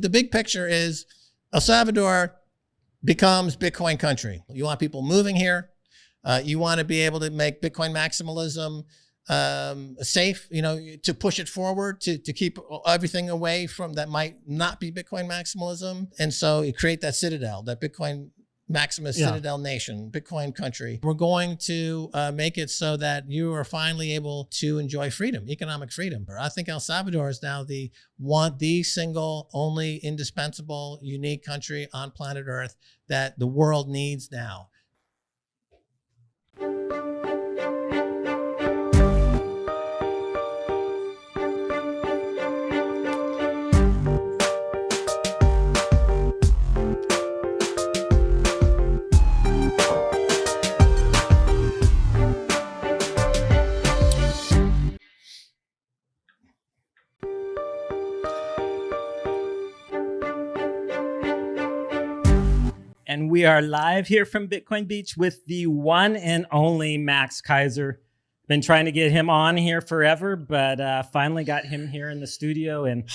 The big picture is El Salvador becomes Bitcoin country. You want people moving here. Uh, you want to be able to make Bitcoin maximalism um, safe, you know, to push it forward, to, to keep everything away from that might not be Bitcoin maximalism. And so you create that citadel, that Bitcoin Maximus yeah. Citadel Nation, Bitcoin country. We're going to uh, make it so that you are finally able to enjoy freedom, economic freedom. I think El Salvador is now the one, the single, only indispensable, unique country on planet Earth that the world needs now. And we are live here from Bitcoin Beach with the one and only Max Keiser. Been trying to get him on here forever, but uh, finally got him here in the studio, and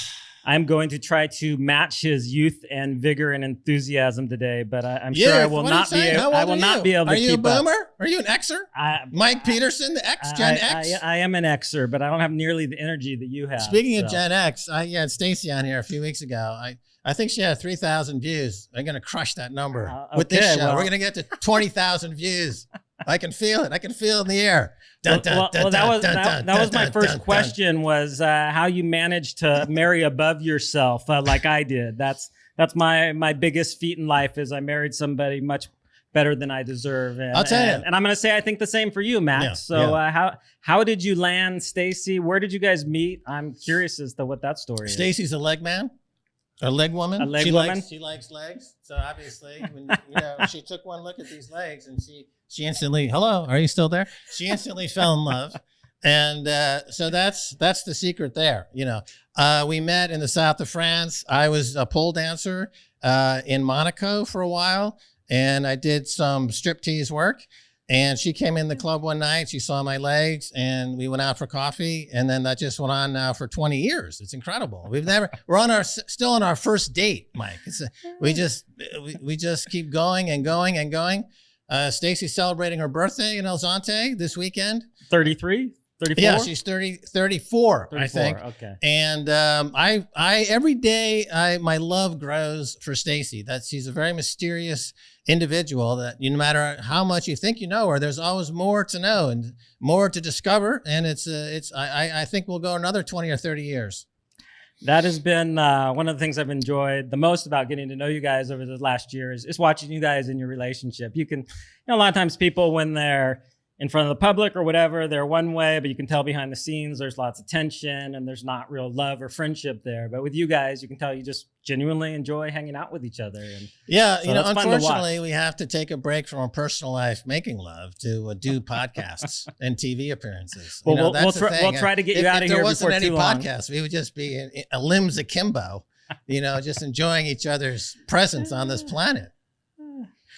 I'm going to try to match his youth and vigor and enthusiasm today. But I, am sure I will not be. Able, I will not be able to. Are you a boomer? Up. Are you an Xer? I, Mike Peterson, the X Gen I, X. I, am an Xer, but I don't have nearly the energy that you have. Speaking so. of Gen X, I had Stacy on here a few weeks ago. I I think she had 3,000 views. I'm going to crush that number uh, okay, with this show. Well, We're going to get to 20,000 views. I can feel it. I can feel it in the air. Dun, dun, well, dun, well, that was that, that was my first question was uh, how you managed to marry above yourself uh, like I did. That's that's my my biggest feat in life is I married somebody much better than I deserve. And, I'll tell and, you. And I'm going to say I think the same for you, Max. Yeah, so yeah. Uh, how how did you land, Stacy? Where did you guys meet? I'm curious as to what that story is. Stacy's a leg man. A leg woman. A leg she woman. Likes, she likes legs. So obviously, when, you know, she took one look at these legs and she she instantly, hello, are you still there? She instantly fell in love. And uh, so that's that's the secret there. You know, uh, we met in the south of France. I was a pole dancer uh, in Monaco for a while, and I did some striptease work. And she came in the club one night. She saw my legs, and we went out for coffee. And then that just went on now for 20 years. It's incredible. We've never. We're on our still on our first date, Mike. A, we just we, we just keep going and going and going. Uh, Stacy's celebrating her birthday in El Zonte this weekend. 33. 34? Yeah, she's 30, 34, 34 I think. Okay. And um, I, I every day, I my love grows for Stacy. That she's a very mysterious individual. That you, no matter how much you think you know her, there's always more to know and more to discover. And it's, uh, it's. I, I think we'll go another 20 or 30 years. That has been uh, one of the things I've enjoyed the most about getting to know you guys over the last year is, is watching you guys in your relationship. You can, you know, a lot of times people when they're in front of the public or whatever, they're one way, but you can tell behind the scenes there's lots of tension and there's not real love or friendship there. But with you guys, you can tell you just genuinely enjoy hanging out with each other. And yeah, so you know, unfortunately, we have to take a break from our personal life making love to uh, do podcasts and TV appearances. Well, you know, we'll, we'll, try, we'll, try to get you if, out of here. If there wasn't any podcast, we would just be in, in, a limbs akimbo, you know, just enjoying each other's presence on this planet.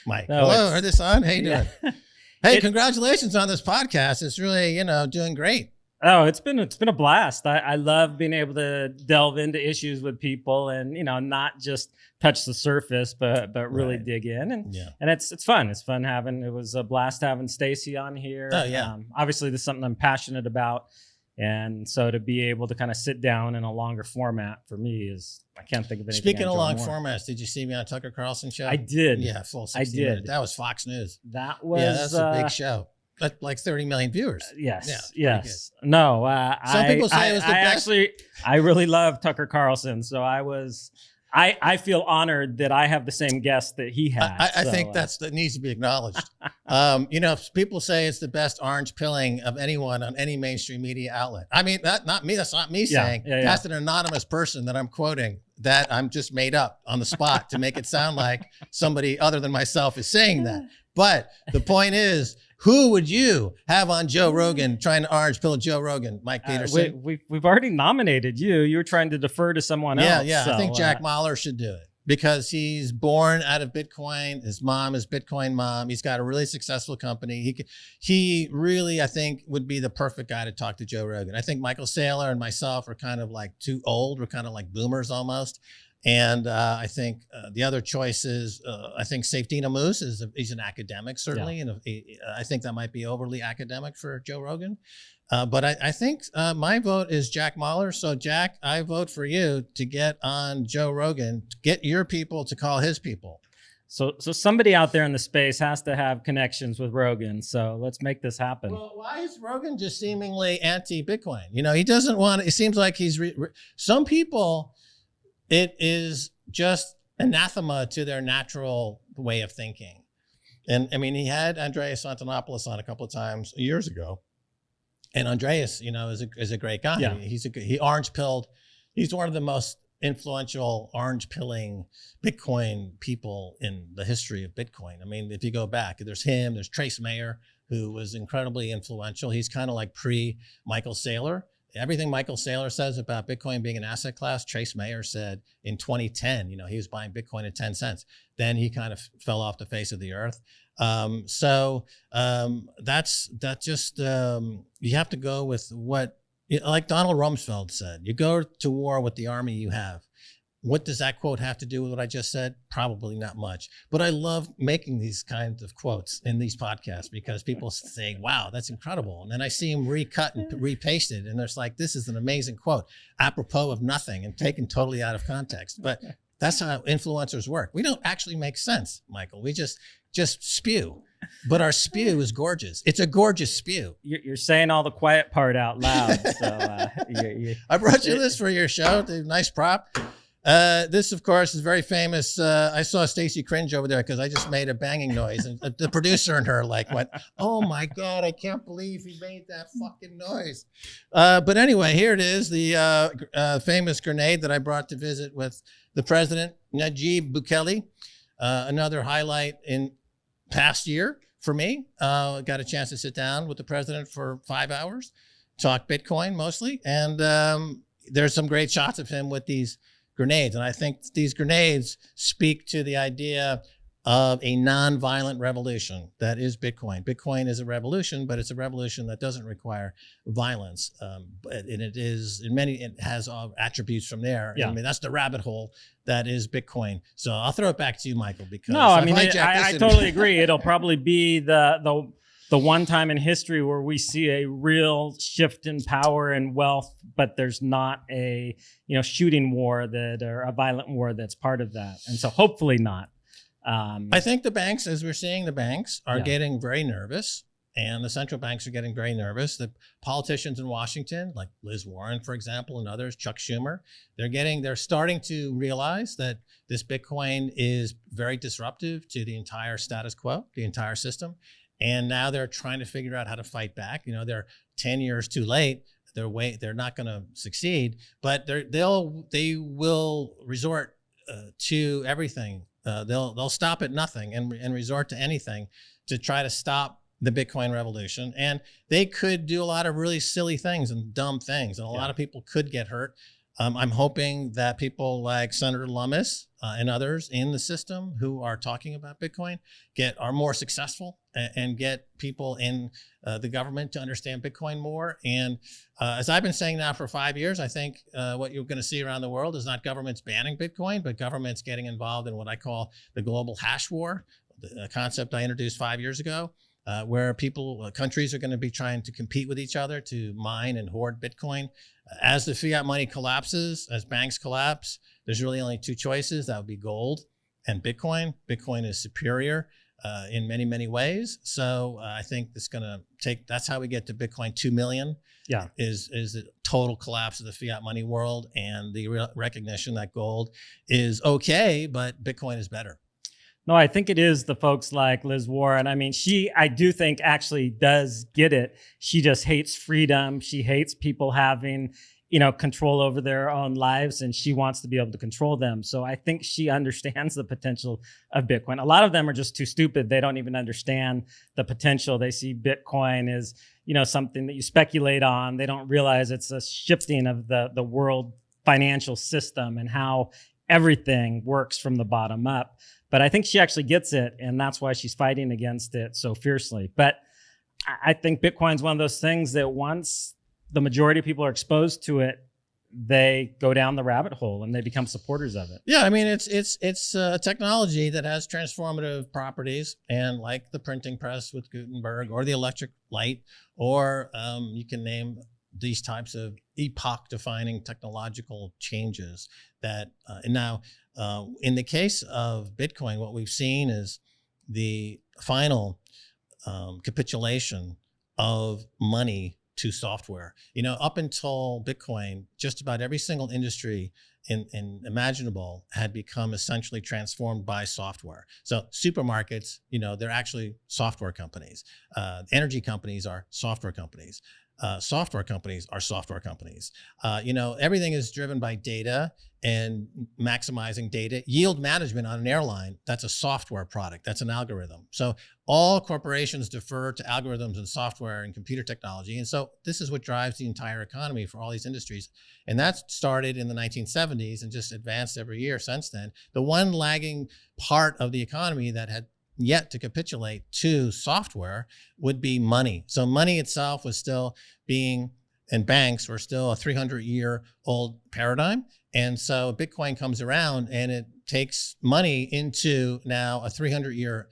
Mike, no, hello, are this on? Hey, yeah. doing? Hey, it, congratulations on this podcast. It's really, you know, doing great. Oh, it's been it's been a blast. I, I love being able to delve into issues with people and you know not just touch the surface, but but really right. dig in and yeah. and it's it's fun. It's fun having. It was a blast having Stacy on here. Oh yeah. Um, obviously, this is something I'm passionate about. And so to be able to kind of sit down in a longer format for me is I can't think of anything. Speaking of long more. formats, did you see me on Tucker Carlson show? I did. Yeah, full. I did. Minutes. That was Fox News. That was yeah, that's uh, a big show. But like 30 million viewers. Uh, yes. Yeah, yes. No. Uh, Some I, people say I, it was the I best. Actually, I really love Tucker Carlson, so I was I, I feel honored that I have the same guest that he has. I, I so, think uh, that's that needs to be acknowledged. um, you know, people say it's the best orange pilling of anyone on any mainstream media outlet. I mean, that not me. That's not me yeah, saying. yeah, yeah. That's an anonymous person that I'm quoting that I'm just made up on the spot to make it sound like somebody other than myself is saying that. But the point is, who would you have on Joe Rogan trying to orange pill Joe Rogan, Mike Peterson? Uh, we, have we've already nominated you. You were trying to defer to someone yeah, else. Yeah, yeah. So, I think Jack uh, Mallers should do it because he's born out of Bitcoin. His mom is Bitcoin mom. He's got a really successful company. He he really, I think, would be the perfect guy to talk to Joe Rogan. I think Michael Saylor and myself are kind of like too old. We're kind of like boomers almost. And uh, I think uh, the other choices, uh, I think Saif Ammous is a, he's an academic certainly, and a, I think that might be overly academic for Joe Rogan. Uh, but I, I think uh, my vote is Jack Mallers. So Jack, I vote for you to get on Joe Rogan, to get your people to call his people. So, so somebody out there in the space has to have connections with Rogan. So let's make this happen. Well, why is Rogan just seemingly anti-Bitcoin? You know, he doesn't want. It seems like he's. Some people, it is just anathema to their natural way of thinking. And I mean, he had Andreas Antonopoulos on a couple of times years ago, and Andreas, you know, is a is a great guy. Yeah. He's a he orange pilled. He's one of the most influential orange pilling Bitcoin people in the history of Bitcoin. I mean, if you go back, there's him, there's Trace Mayer, who was incredibly influential. He's kind of like pre Michael Saylor. Everything Michael Saylor says about Bitcoin being an asset class, Trace Mayer said in 2010, you know, he was buying Bitcoin at 10 cents. Then he kind of fell off the face of the earth. Um, so um, that's that just um, you have to go with what like Donald Rumsfeld said, you go to war with the army you have. What does that quote have to do with what I just said? Probably not much. But I love making these kinds of quotes in these podcasts because people say, wow, that's incredible. And then I see them recut and repasted. And there's like, this is an amazing quote, apropos of nothing and taken totally out of context. But that's how influencers work. We don't actually make sense, Michael. We just just spew. But our spew is gorgeous. It's a gorgeous spew. You're, saying all the quiet part out loud. So uh, you, you, I brought you this for your show. Nice prop. Uh, this, of course, is very famous. Uh, I saw Stacy cringe over there because I just made a banging noise, and the producer and her like went, "Oh my god, I can't believe he made that fucking noise." Uh, but anyway, here it is, the uh, uh, famous grenade that I brought to visit with the president, Nayib Bukele. Uh, another highlight in past year for me. Uh, got a chance to sit down with the president for five hours, talk Bitcoin mostly, and um, there's some great shots of him with these grenades. And I think these grenades speak to the idea of a non-violent revolution that is Bitcoin. Bitcoin is a revolution, but it's a revolution that doesn't require violence. Um, and it is in many, it has attributes from there. Yeah. I mean, that's the rabbit hole that is Bitcoin. So I'll throw it back to you, Michael, because no, I mean, it, I, I totally agree. It'll probably be the, the, the one time in history where we see a real shift in power and wealth, but there's not a you know shooting war that or a violent war that's part of that. And so hopefully not. Um, I think the banks, as we're seeing, the banks are yeah. getting very nervous and the central banks are getting very nervous. The politicians in Washington, like Liz Warren, for example, and others, Chuck Schumer, they're getting, they're starting to realize that this Bitcoin is very disruptive to the entire status quo, the entire system. And now they're trying to figure out how to fight back. You know, they're 10 years too late. They're way, they're not going to succeed, but they're, they'll, they will resort uh, to everything uh, they'll they'll stop at nothing and, and resort to anything to try to stop the Bitcoin revolution. And they could do a lot of really silly things and dumb things, and a yeah. lot of people could get hurt. Um, I'm hoping that people like Senator Lummis uh, and others in the system who are talking about Bitcoin get are more successful and, and get people in uh, the government to understand Bitcoin more. And uh, as I've been saying now for five years, I think uh, what you're going to see around the world is not governments banning Bitcoin, but governments getting involved in what I call the global hash war, a concept I introduced five years ago. Uh, where people, uh, countries are going to be trying to compete with each other to mine and hoard Bitcoin. As the fiat money collapses, as banks collapse, there's really only two choices. That would be gold and Bitcoin. Bitcoin is superior uh, in many, many ways. So uh, I think it's going to take, that's how we get to Bitcoin 2 million. Yeah. Is, is the total collapse of the fiat money world and the re recognition that gold is okay, but Bitcoin is better. No, I think it is the folks like Liz Warren. I mean, she, I do think actually does get it. She just hates freedom. She hates people having, you know, control over their own lives and she wants to be able to control them. So I think she understands the potential of Bitcoin. A lot of them are just too stupid. They don't even understand the potential. They see Bitcoin as, you know, something that you speculate on. They don't realize it's a shifting of the, the world financial system and how everything works from the bottom up. But I think she actually gets it, and that's why she's fighting against it so fiercely. But I think Bitcoin's one of those things that once the majority of people are exposed to it, they go down the rabbit hole and they become supporters of it. Yeah, I mean it's it's it's a technology that has transformative properties, and like the printing press with Gutenberg, or the electric light, or um, you can name these types of epoch-defining technological changes. That uh, and now, uh, in the case of Bitcoin, what we've seen is the final um, capitulation of money to software. You know, up until Bitcoin, just about every single industry in, in, imaginable had become essentially transformed by software. So supermarkets, you know, they're actually software companies. Uh, energy companies are software companies uh, software companies are software companies. Uh, you know, everything is driven by data and maximizing data. Yield management on an airline, that's a software product, that's an algorithm. So all corporations defer to algorithms and software and computer technology. And so this is what drives the entire economy for all these industries. And that started in the 1970s and just advanced every year since then. The one lagging part of the economy that had yet to capitulate to software would be money. So money itself was still being, and banks were still a 300 year old paradigm. And so Bitcoin comes around and it takes money into now a 300 year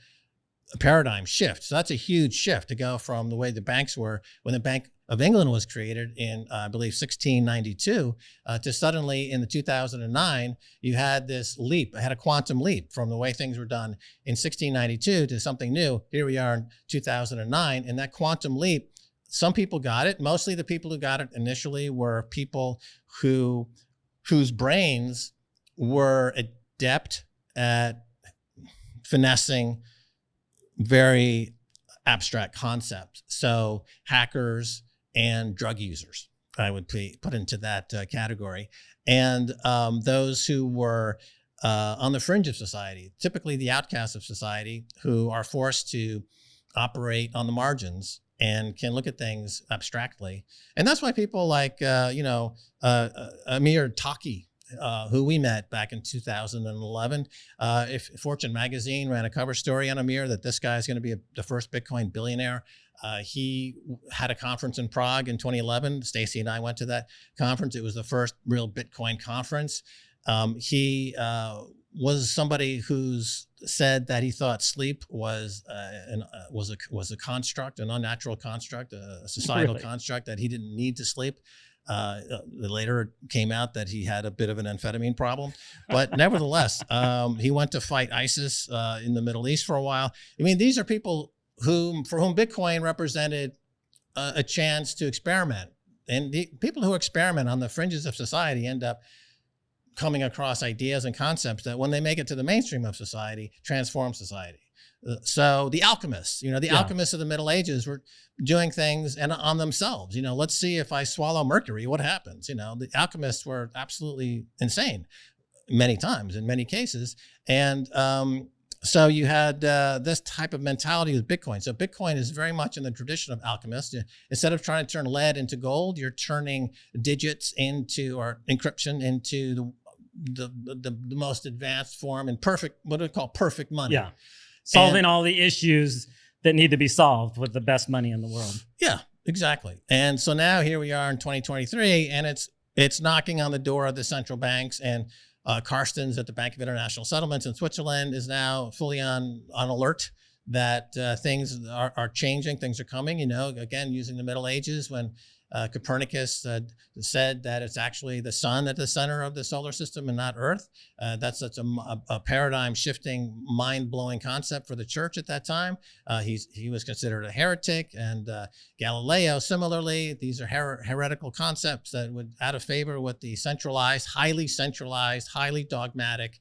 paradigm shift. So that's a huge shift to go from the way the banks were when the Bank of England was created in, uh, I believe, 1692 uh, to suddenly in the 2009, you had this leap, had a quantum leap from the way things were done in 1692 to something new. Here we are in 2009. And that quantum leap, some people got it. Mostly the people who got it initially were people who, whose brains were adept at finessing very abstract concepts. So hackers and drug users, I would put into that uh, category. And um, those who were uh, on the fringe of society, typically the outcasts of society, who are forced to operate on the margins and can look at things abstractly. And that's why people like, uh, you know, uh, uh, Amir Taaki, uh, who we met back in 2011. Uh, if Fortune magazine ran a cover story on Amir that this guy is going to be a, the first Bitcoin billionaire. Uh, he had a conference in Prague in 2011. Stacy and I went to that conference. It was the first real Bitcoin conference. Um, he uh, was somebody who's said that he thought sleep was uh, an, uh, was a was a construct, an unnatural construct, a societal really? construct that he didn't need to sleep. Uh, uh later came out that he had a bit of an amphetamine problem, but nevertheless, um, he went to fight ISIS uh, in the Middle East for a while. I mean, these are people whom for whom Bitcoin represented a, a chance to experiment, and the people who experiment on the fringes of society end up coming across ideas and concepts that when they make it to the mainstream of society, transform society. So the alchemists, you know, the yeah. alchemists of the Middle Ages were doing things and on themselves. You know, let's see if I swallow mercury, what happens? You know, the alchemists were absolutely insane many times in many cases. And um, so you had uh, this type of mentality with Bitcoin. So Bitcoin is very much in the tradition of alchemists. Instead of trying to turn lead into gold, you're turning digits into or encryption into the the, the, the most advanced form and perfect, what do we call perfect money. Yeah solving and, all the issues that need to be solved with the best money in the world. Yeah, exactly. And so now here we are in 2023, and it's it's knocking on the door of the central banks and uh, Carstens at the Bank of International Settlements in Switzerland is now fully on on alert that uh, things are, are changing, things are coming. You know, again, using the Middle Ages when uh, Copernicus uh, said that it's actually the sun at the center of the solar system and not Earth. Uh, that's such a, a, paradigm shifting, mind blowing concept for the church at that time. Uh, he was considered a heretic, and uh, Galileo, similarly, these are her heretical concepts that would out of favor with the centralized, highly centralized, highly dogmatic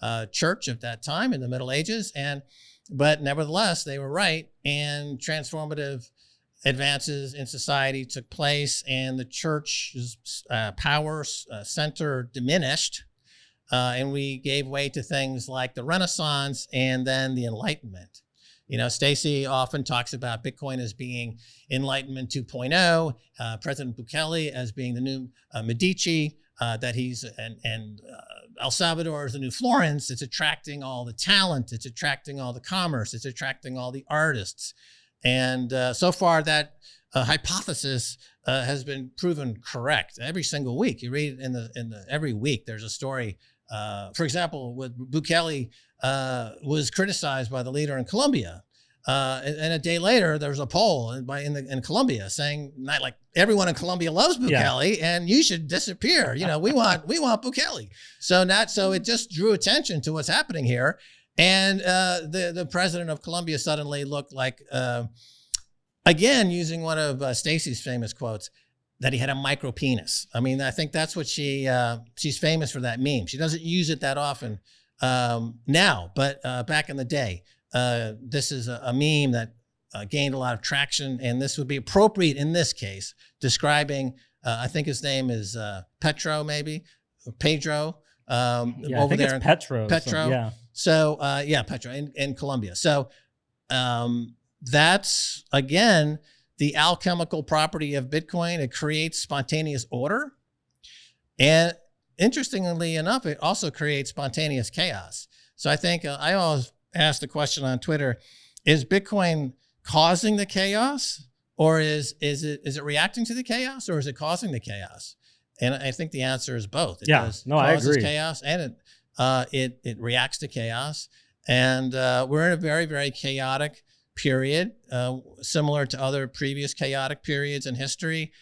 uh, church of that time in the Middle Ages. And but nevertheless, they were right, and transformative advances in society took place and the church's uh, power uh, center diminished. Uh, and we gave way to things like the Renaissance and then the Enlightenment. You know, Stacy often talks about Bitcoin as being Enlightenment 2.0, uh, President Bukele as being the new uh, Medici, uh, that he's, and, and El Salvador is the new Florence. It's attracting all the talent, it's attracting all the commerce, it's attracting all the artists. And uh, so far, that uh, hypothesis uh, has been proven correct every single week. You read in the in the every week there's a story. Uh, for example, with Bukele uh, was criticized by the leader in Colombia, uh, and, and a day later there was a poll in, by in, the, in Colombia saying not like everyone in Colombia loves Bukele Yeah. and you should disappear. You know, we want we want Bukele. So not so it just drew attention to what's happening here, and uh, the the president of Colombia suddenly looked like. Uh, again using one of uh, Stacy's famous quotes that he had a micro penis. I mean, I think that's what she uh, she's famous for that meme. She doesn't use it that often um, now, but uh, back in the day, uh, this is a, a meme that uh, gained a lot of traction, and this would be appropriate in this case, describing. Uh, I think his name is uh, Petro, maybe Pedro. Um, Yeah, I over think there, it's Petro. so- Petro. yeah. So uh, yeah, Petro in, in Colombia. So um, that's again the alchemical property of Bitcoin. It creates spontaneous order, and interestingly enough, it also creates spontaneous chaos. So I think uh, I always ask the question on Twitter: Is Bitcoin causing the chaos, or is is it is it reacting to the chaos, or is it causing the chaos? And I think the answer is both. It Yeah. does No, I agree. chaos, and it uh, it it reacts to chaos, and uh, we're in a very very chaotic period, uh, similar to other previous chaotic periods in history,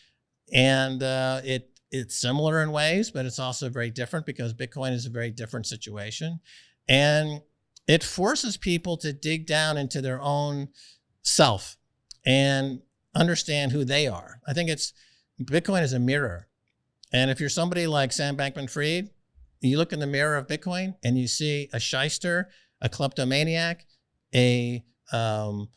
and uh, it it's similar in ways, but it's also very different because Bitcoin is a very different situation, and it forces people to dig down into their own self and understand who they are. I think it's Bitcoin is a mirror, and if you're somebody like Sam Bankman-Fried, you look in the mirror of Bitcoin and you see a shyster, a kleptomaniac, a um,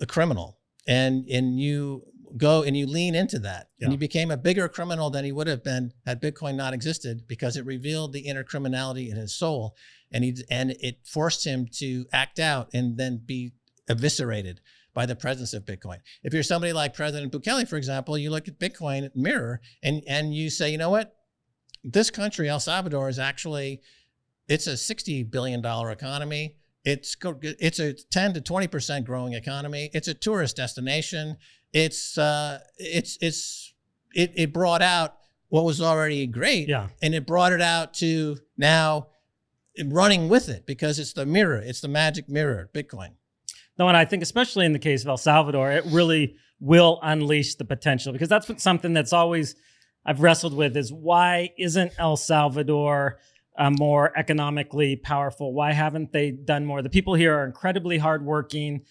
a criminal, and and you go and you lean into that, Yeah. and you became a bigger criminal than he would have been had Bitcoin not existed because it revealed the inner criminality in his soul, and he and it forced him to act out and then be eviscerated by the presence of Bitcoin. If you're somebody like President Bukele, for example, you look at Bitcoin mirror and and you say, you know what, this country, El Salvador, is actually it's a sixty billion dollar economy. It's it's a ten to twenty percent growing economy. It's a tourist destination. It's uh, it's it's it it brought out what was already great, Yeah. and it brought it out to now running with it because it's the mirror. It's the magic mirror, Bitcoin. No, and I think especially in the case of El Salvador, it really will unleash the potential because that's something that's always I've wrestled with is why isn't El Salvador uh, more economically powerful? Why haven't they done more? The people here are incredibly hardworking,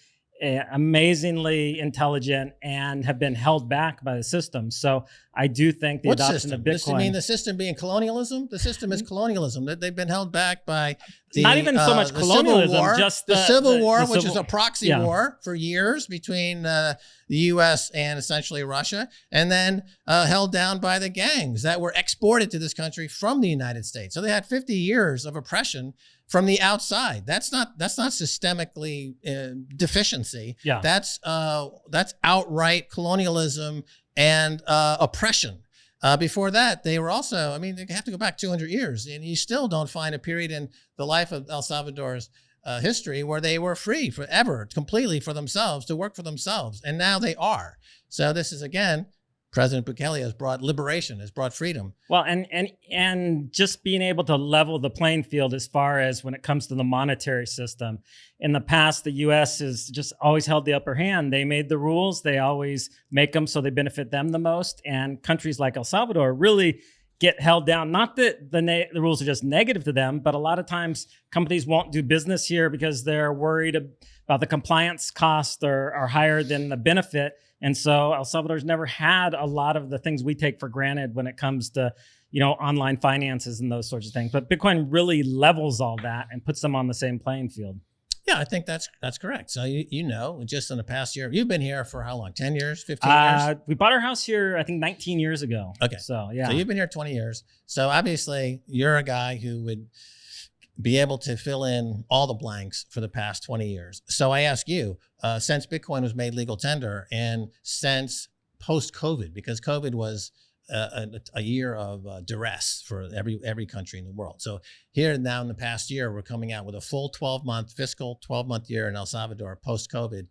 amazingly intelligent, and have been held back by the system. So I do think the what adoption system? of Bitcoin. I mean, the system being colonialism. The system is colonialism. That they've been held back by the, Not even so uh, much the Civil colonialism, War, just the, the- Civil War, the which is a proxy yeah. war for years between uh, the U.S. and essentially Russia, and then uh, held down by the gangs that were exported to this country from the United States. So they had 50 years of oppression from the outside. That's not that's not systemically uh, deficiency. yeah. That's uh, that's outright colonialism and uh, oppression. Uh, before that, they were also, I mean, they have to go back 200 years, and you still don't find a period in the life of El Salvador's uh, history where they were free forever, completely for themselves, to work for themselves. And now they are. So this is, again, President Bukele has brought liberation, has brought freedom. Well, and and and just being able to level the playing field as far as when it comes to the monetary system. In the past, the U.S. has just always held the upper hand. They made the rules. They always make them so they benefit them the most. And countries like El Salvador really get held down. Not that the the rules are just negative to them, but a lot of times companies won't do business here because they're worried about the compliance costs are, are higher than the benefit. And so El Salvador's never had a lot of the things we take for granted when it comes to, you know, online finances and those sorts of things. But Bitcoin really levels all that and puts them on the same playing field. Yeah, I think that's that's correct. So you you know, just in the past year, you've been here for how long? 10 years, 15 years? Uh, we bought our house here, I think, 19 years ago. Okay. So yeah, So you've been here 20 years. So obviously, you're a guy who would be able to fill in all the blanks for the past 20 years. So I ask you, uh, since Bitcoin was made legal tender and since post COVID, because COVID was uh, a, a year of uh, duress for every every country in the world. So here now in the past year, we're coming out with a full 12 month fiscal 12 month year in El Salvador post COVID.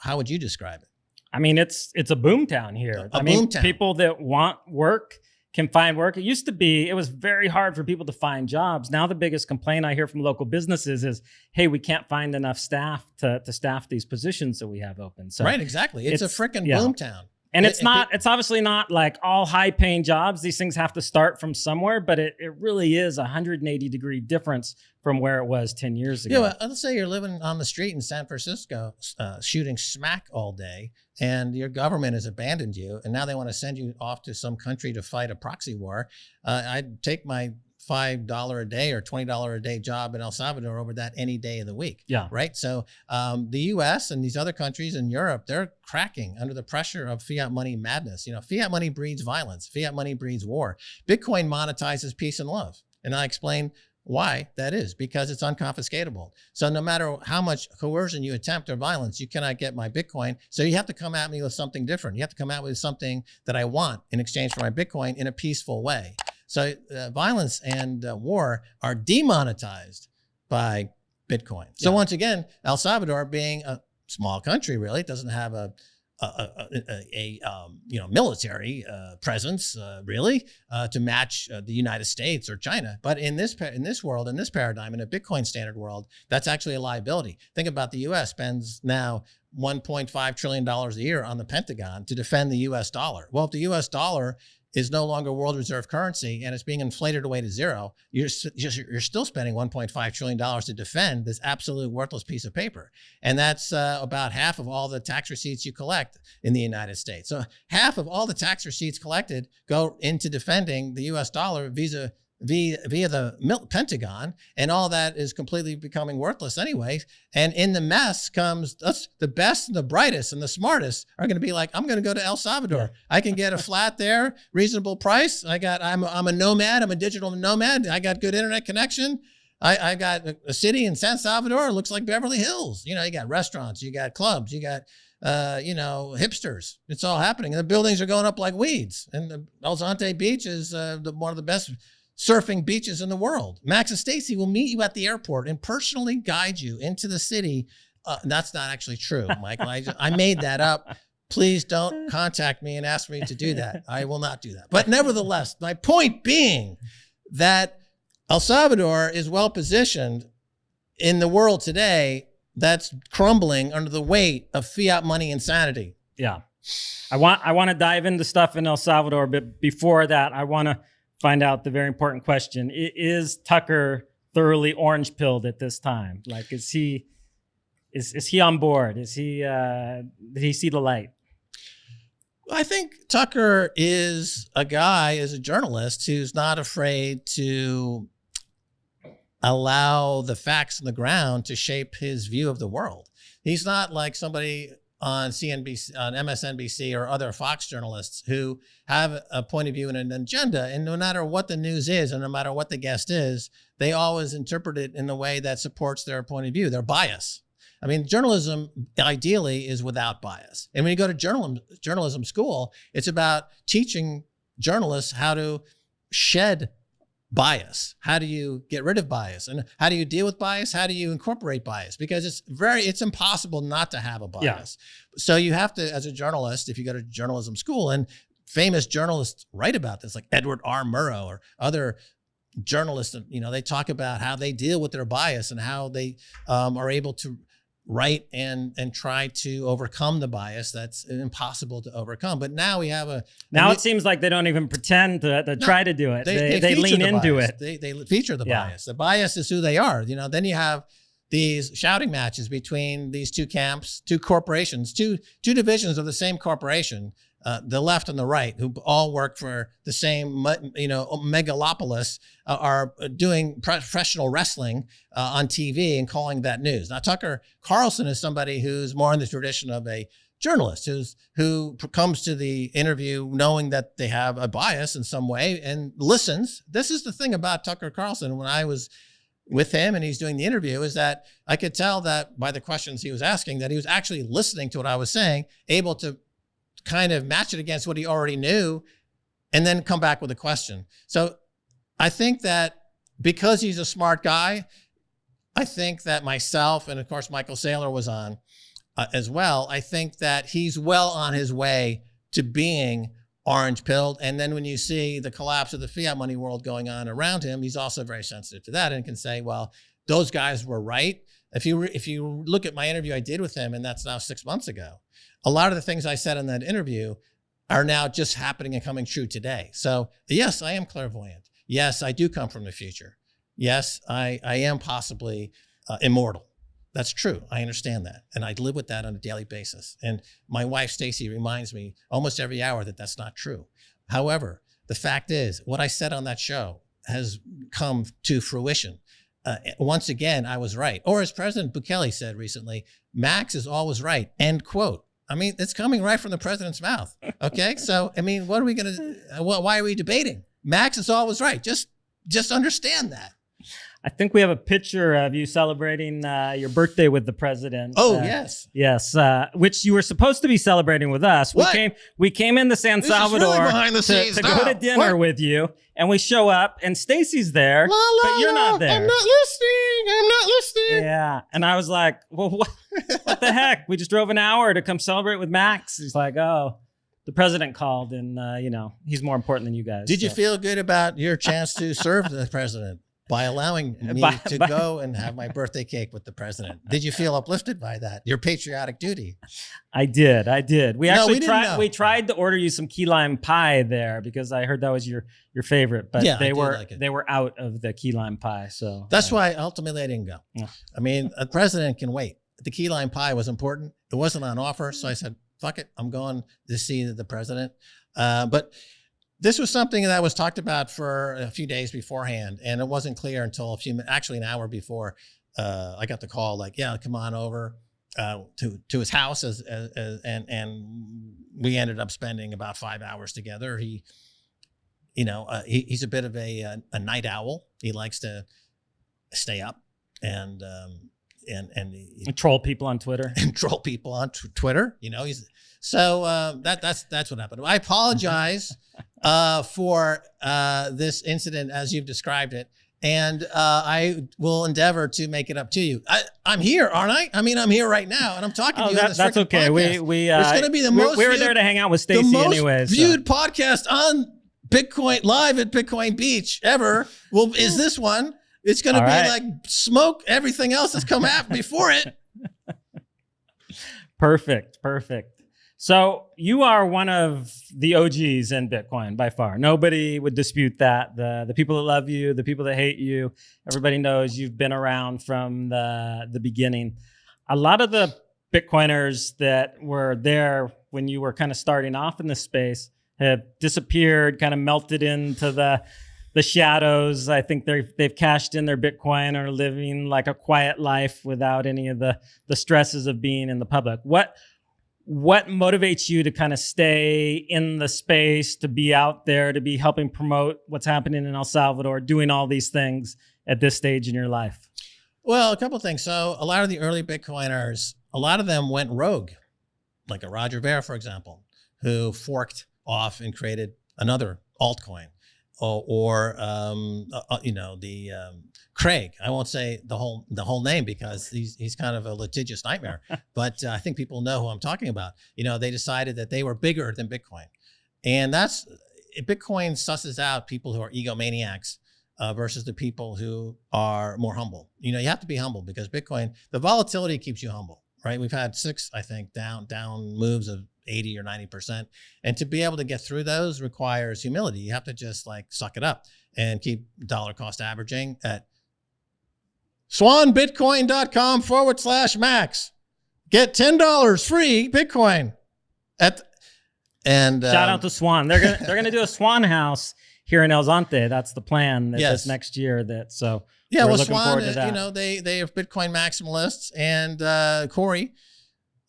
How would you describe it? I mean, it's it's a boom town here. A I mean, town. people that want work can find work. It used to be it was very hard for people to find jobs. Now the biggest complaint I hear from local businesses is, "Hey, we can't find enough staff to to staff these positions that we have open." So right, exactly. It's, it's- a freaking yeah. boom town. and It- it's it- not it's obviously not like all high paying jobs. These things have to start from somewhere, but it, it really is a 180 degree difference from where it was 10 years ago. Yeah, well, let's say you're living on the street in San Francisco, uh, shooting smack all day, and your government has abandoned you, and now they want to send you off to some country to fight a proxy war. Uh, I'd take my five dollar a day or twenty dollar a day job in El Salvador over that any day of the week. Yeah. Right. So um, the U.S. and these other countries in Europe, they're cracking under the pressure of fiat money madness. You know, fiat money breeds violence. Fiat money breeds war. Bitcoin monetizes peace and love, and I explain why that is because it's unconfiscatable. So no matter how much coercion you attempt or violence, you cannot get my Bitcoin. So you have to come at me with something different. You have to come out with something that I want in exchange for my Bitcoin in a peaceful way. So uh, violence and uh, war are demonetized by Bitcoin. So Yeah. once again, El Salvador being a small country, really doesn't have a a, a, a, um, you know military uh, presence uh, really uh, to match uh, the United States or China. But in this in this world, in this paradigm, in a Bitcoin standard world, that's actually a liability. Think about the U.S. spends now 1.5 trillion dollars a year on the Pentagon to defend the U.S. dollar. Well, if the U.S. dollar is no longer world reserve currency and it's being inflated away to zero, you're just you're still spending 1.5 trillion dollars to defend this absolute worthless piece of paper, and that's uh, about half of all the tax receipts you collect in the United States. So half of all the tax receipts collected go into defending the U.S. dollar via via, via the Pentagon, and all that is completely becoming worthless anyway. And in the mess comes us, the best and the brightest and the smartest are going to be like, I'm going to go to El Salvador. I can get a flat there, reasonable price. I got, I'm, I'm a nomad. I'm a digital nomad. I got good internet connection. I, I got a, a city in San Salvador. It looks like Beverly Hills. You know, you got restaurants, you got clubs, you got uh, you know, hipsters. It's all happening. And the buildings are going up like weeds. And the El Zonte Beach is uh, the, one of the best surfing beaches in the world. Max and Stacy will meet you at the airport and personally guide you into the city. Uh, that's not actually true, Michael. I, I made that up. Please don't contact me and ask me to do that. I will not do that. But nevertheless, my point being that El Salvador is well positioned in the world today that's crumbling under the weight of fiat money insanity. Yeah. I want I want to dive into stuff in El Salvador, but before that, I want to find out the very important question. Is Tucker thoroughly orange pilled at this time? Like is he is is he on board? Is he uh did he see the light? I think Tucker is a guy, is a journalist, who's not afraid to allow the facts on the ground to shape his view of the world. He's not like somebody on CNBC, on MSNBC, or other Fox journalists who have a point of view and an agenda. And no matter what the news is, and no matter what the guest is, they always interpret it in a way that supports their point of view, their bias. I mean, journalism ideally is without bias. And when you go to journalism, journalism school, it's about teaching journalists how to shed bias. How do you get rid of bias? And how do you deal with bias? How do you incorporate bias? Because it's very, it's impossible not to have a bias. Yeah. So you have to, as a journalist, if you go to journalism school, and famous journalists write about this, like Edward R. Murrow or other journalists, you know, they talk about how they deal with their bias and how they um, are able to write and and try to overcome the bias that's impossible to overcome. But now we have a Now we- it seems like they don't even pretend to, to No, try to do it. They, they, feature lean the into bias. it. They they feature the Yeah. bias. The bias is who they are. You know. Then you have these shouting matches between these two camps, two corporations, two two divisions of the same corporation, uh, the left and the right, who all work for the same, you know, megalopolis, uh, are doing professional wrestling uh, on TV and calling that news. Now Tucker Carlson is somebody who's more in the tradition of a journalist who's who comes to the interview knowing that they have a bias in some way and listens. This is the thing about Tucker Carlson. When I was with him and he's doing the interview, is that I could tell that by the questions he was asking that he was actually listening to what I was saying, able to kind of match it against what he already knew, and then come back with a question. So I think that because he's a smart guy, I think that myself and of course Michael Saylor was on uh, as well. I think that he's well on his way to being orange pilled. And then when you see the collapse of the fiat money world going on around him, he's also very sensitive to that and can say, well, those guys were right. If you if you look at my interview I did with him, and that's now six months ago, a lot of the things I said in that interview are now just happening and coming true today. So yes, I am clairvoyant. Yes, I do come from the future. Yes, I I am possibly uh, immortal. That's true. I understand that. And I live with that on a daily basis. And my wife, Stacy, reminds me almost every hour that that's not true. However, the fact is, what I said on that show has come to fruition. Uh, once again, I was right. Or as President Bukele said recently, Max is always right. End quote. I mean, it's coming right from the president's mouth. Okay. so, I mean, what are we going to, why are we debating? Max is always right. Just, just understand that. I think we have a picture of you celebrating uh, your birthday with the president. Oh uh, yes, yes, uh, which you were supposed to be celebrating with us. What? We came, we came into San This Salvador really behind the to, scenes to now. go to dinner What? with you, and we show up, and Stacy's there, La, la, but you're la, not there. I'm not listening. I'm not listening. yeah, and I was like, "Well, what, what the heck? We just drove an hour to come celebrate with Max." He's like, "Oh." The president called, and uh, you know he's more important than you guys. Did you feel good about your chance to serve the president by allowing me By- to by- go and have my birthday cake with the president? Did you feel uplifted by that? Your patriotic duty. I did. I did. We No, actually we tried. know. We tried to order you some key lime pie there because I heard that was your your favorite, but Yeah, they were like they were out of the key lime pie. So That's uh, why ultimately I didn't go. Yeah. I mean, a president can wait. The key lime pie was important. It wasn't on offer, so I said, "Fuck it, I'm going to see the president." Uh, but this was something that was talked about for a few days beforehand, and it wasn't clear until a few, actually an hour before, uh, I got the call. Like, yeah, come on over uh, to to his house, as, as, as and and we ended up spending about five hours together. He, you know, uh, he, he's a bit of a a, a night owl. He likes to stay up and um, and and he, troll people on Twitter. and troll people on Twitter. You know, he's so uh, that that's that's what happened. I apologize uh, for uh, this incident as you've described it, and uh, I will endeavor to make it up to you. I, I'm here, aren't I? I mean, I'm here right now, and I'm talking Oh, to you. that, that's okay. We podcast. we uh, It's gonna be the we- most We were viewed- there to hang out with Stacy most anyway. so- viewed podcast on Bitcoin live at Bitcoin Beach ever. Well, is this one? It's going to be right. like smoke everything else that's come out before it. Perfect, perfect. So you are one of the OGs in Bitcoin by far. Nobody would dispute that. The the people that love you, the people that hate you, everybody knows you've been around from the the beginning. A lot of the Bitcoiners that were there when you were kind of starting off in this space have disappeared, kind of melted into the the shadows. I think they're they've cashed in their Bitcoin or living like a quiet life without any of the the stresses of being in the public. What what motivates you to kind of stay in the space, to be out there, to be helping promote what's happening in El Salvador, doing all these things at this stage in your life? Well, a couple things. So, a lot of the early Bitcoiners, a lot of them went rogue, like a Roger Ver, for example, who forked off and created another altcoin, or, or um, uh, uh, you know, the um, Craig. I won't say the whole the whole name because he's he's kind of a litigious nightmare, but uh, I think people know who I'm talking about. You know, they decided that they were bigger than Bitcoin, and that's Bitcoin susses out people who are egomaniacs uh, versus the people who are more humble. You know, you have to be humble because Bitcoin, the volatility keeps you humble, right? We've had six, I think, down down moves of 80 or 90%. And to be able to get through those requires humility. You have to just like suck it up and keep dollar cost averaging at swanbitcoin.com forward slash max. Get $10 free Bitcoin at and Shout um, out to Swan. They're gonna they're gonna do a Swan House here in El Zonte. That's the plan. That Yes. this next year. That so Yeah, We're well, Swan, to uh, you know, they they are Bitcoin maximalists, and uh, Cory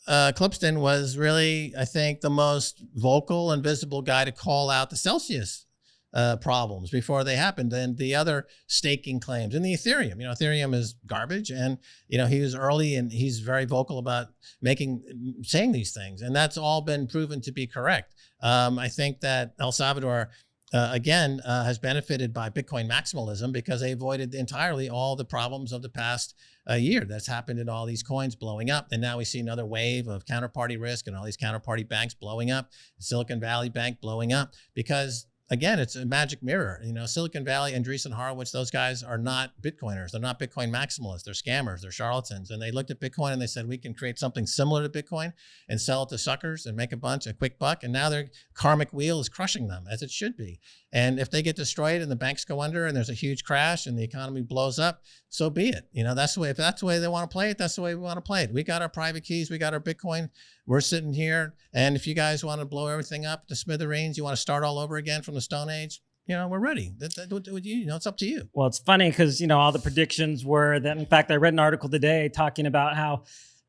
uh, Klippsten was really, I think, the most vocal and visible guy to call out the Celsius uh, problems before they happened, and the other staking claims, and the Ethereum. You know, Ethereum is garbage, and you know he was early, and he's very vocal about making saying these things, and that's all been proven to be correct. Um, I think that El Salvador uh, again, uh, has benefited by Bitcoin maximalism because they avoided entirely all the problems of the past uh, year that's happened in all these coins blowing up. And now we see another wave of counterparty risk and all these counterparty banks blowing up, Silicon Valley Bank blowing up because again, it's a magic mirror. You know, Silicon Valley, Andreessen Horowitz, those guys are not Bitcoiners. They're not Bitcoin maximalists. They're scammers. They're charlatans. And they looked at Bitcoin and they said, we can create something similar to Bitcoin and sell it to suckers and make a bunch, a quick buck. And now their karmic wheel is crushing them as it should be. And if they get destroyed and the banks go under and there's a huge crash and the economy blows up, so be it. You know, that's the way, if that's the way they want to play it, that's the way we want to play it. We got our private keys. We got our Bitcoin. We're sitting here. And if you guys want to blow everything up to smithereens, you want to start all over again from the Stone Age, you know, we're ready. That, that, that, you know, it's up to you. Well, it's funny because, you know, all the predictions were that, in fact, I read an article today talking about how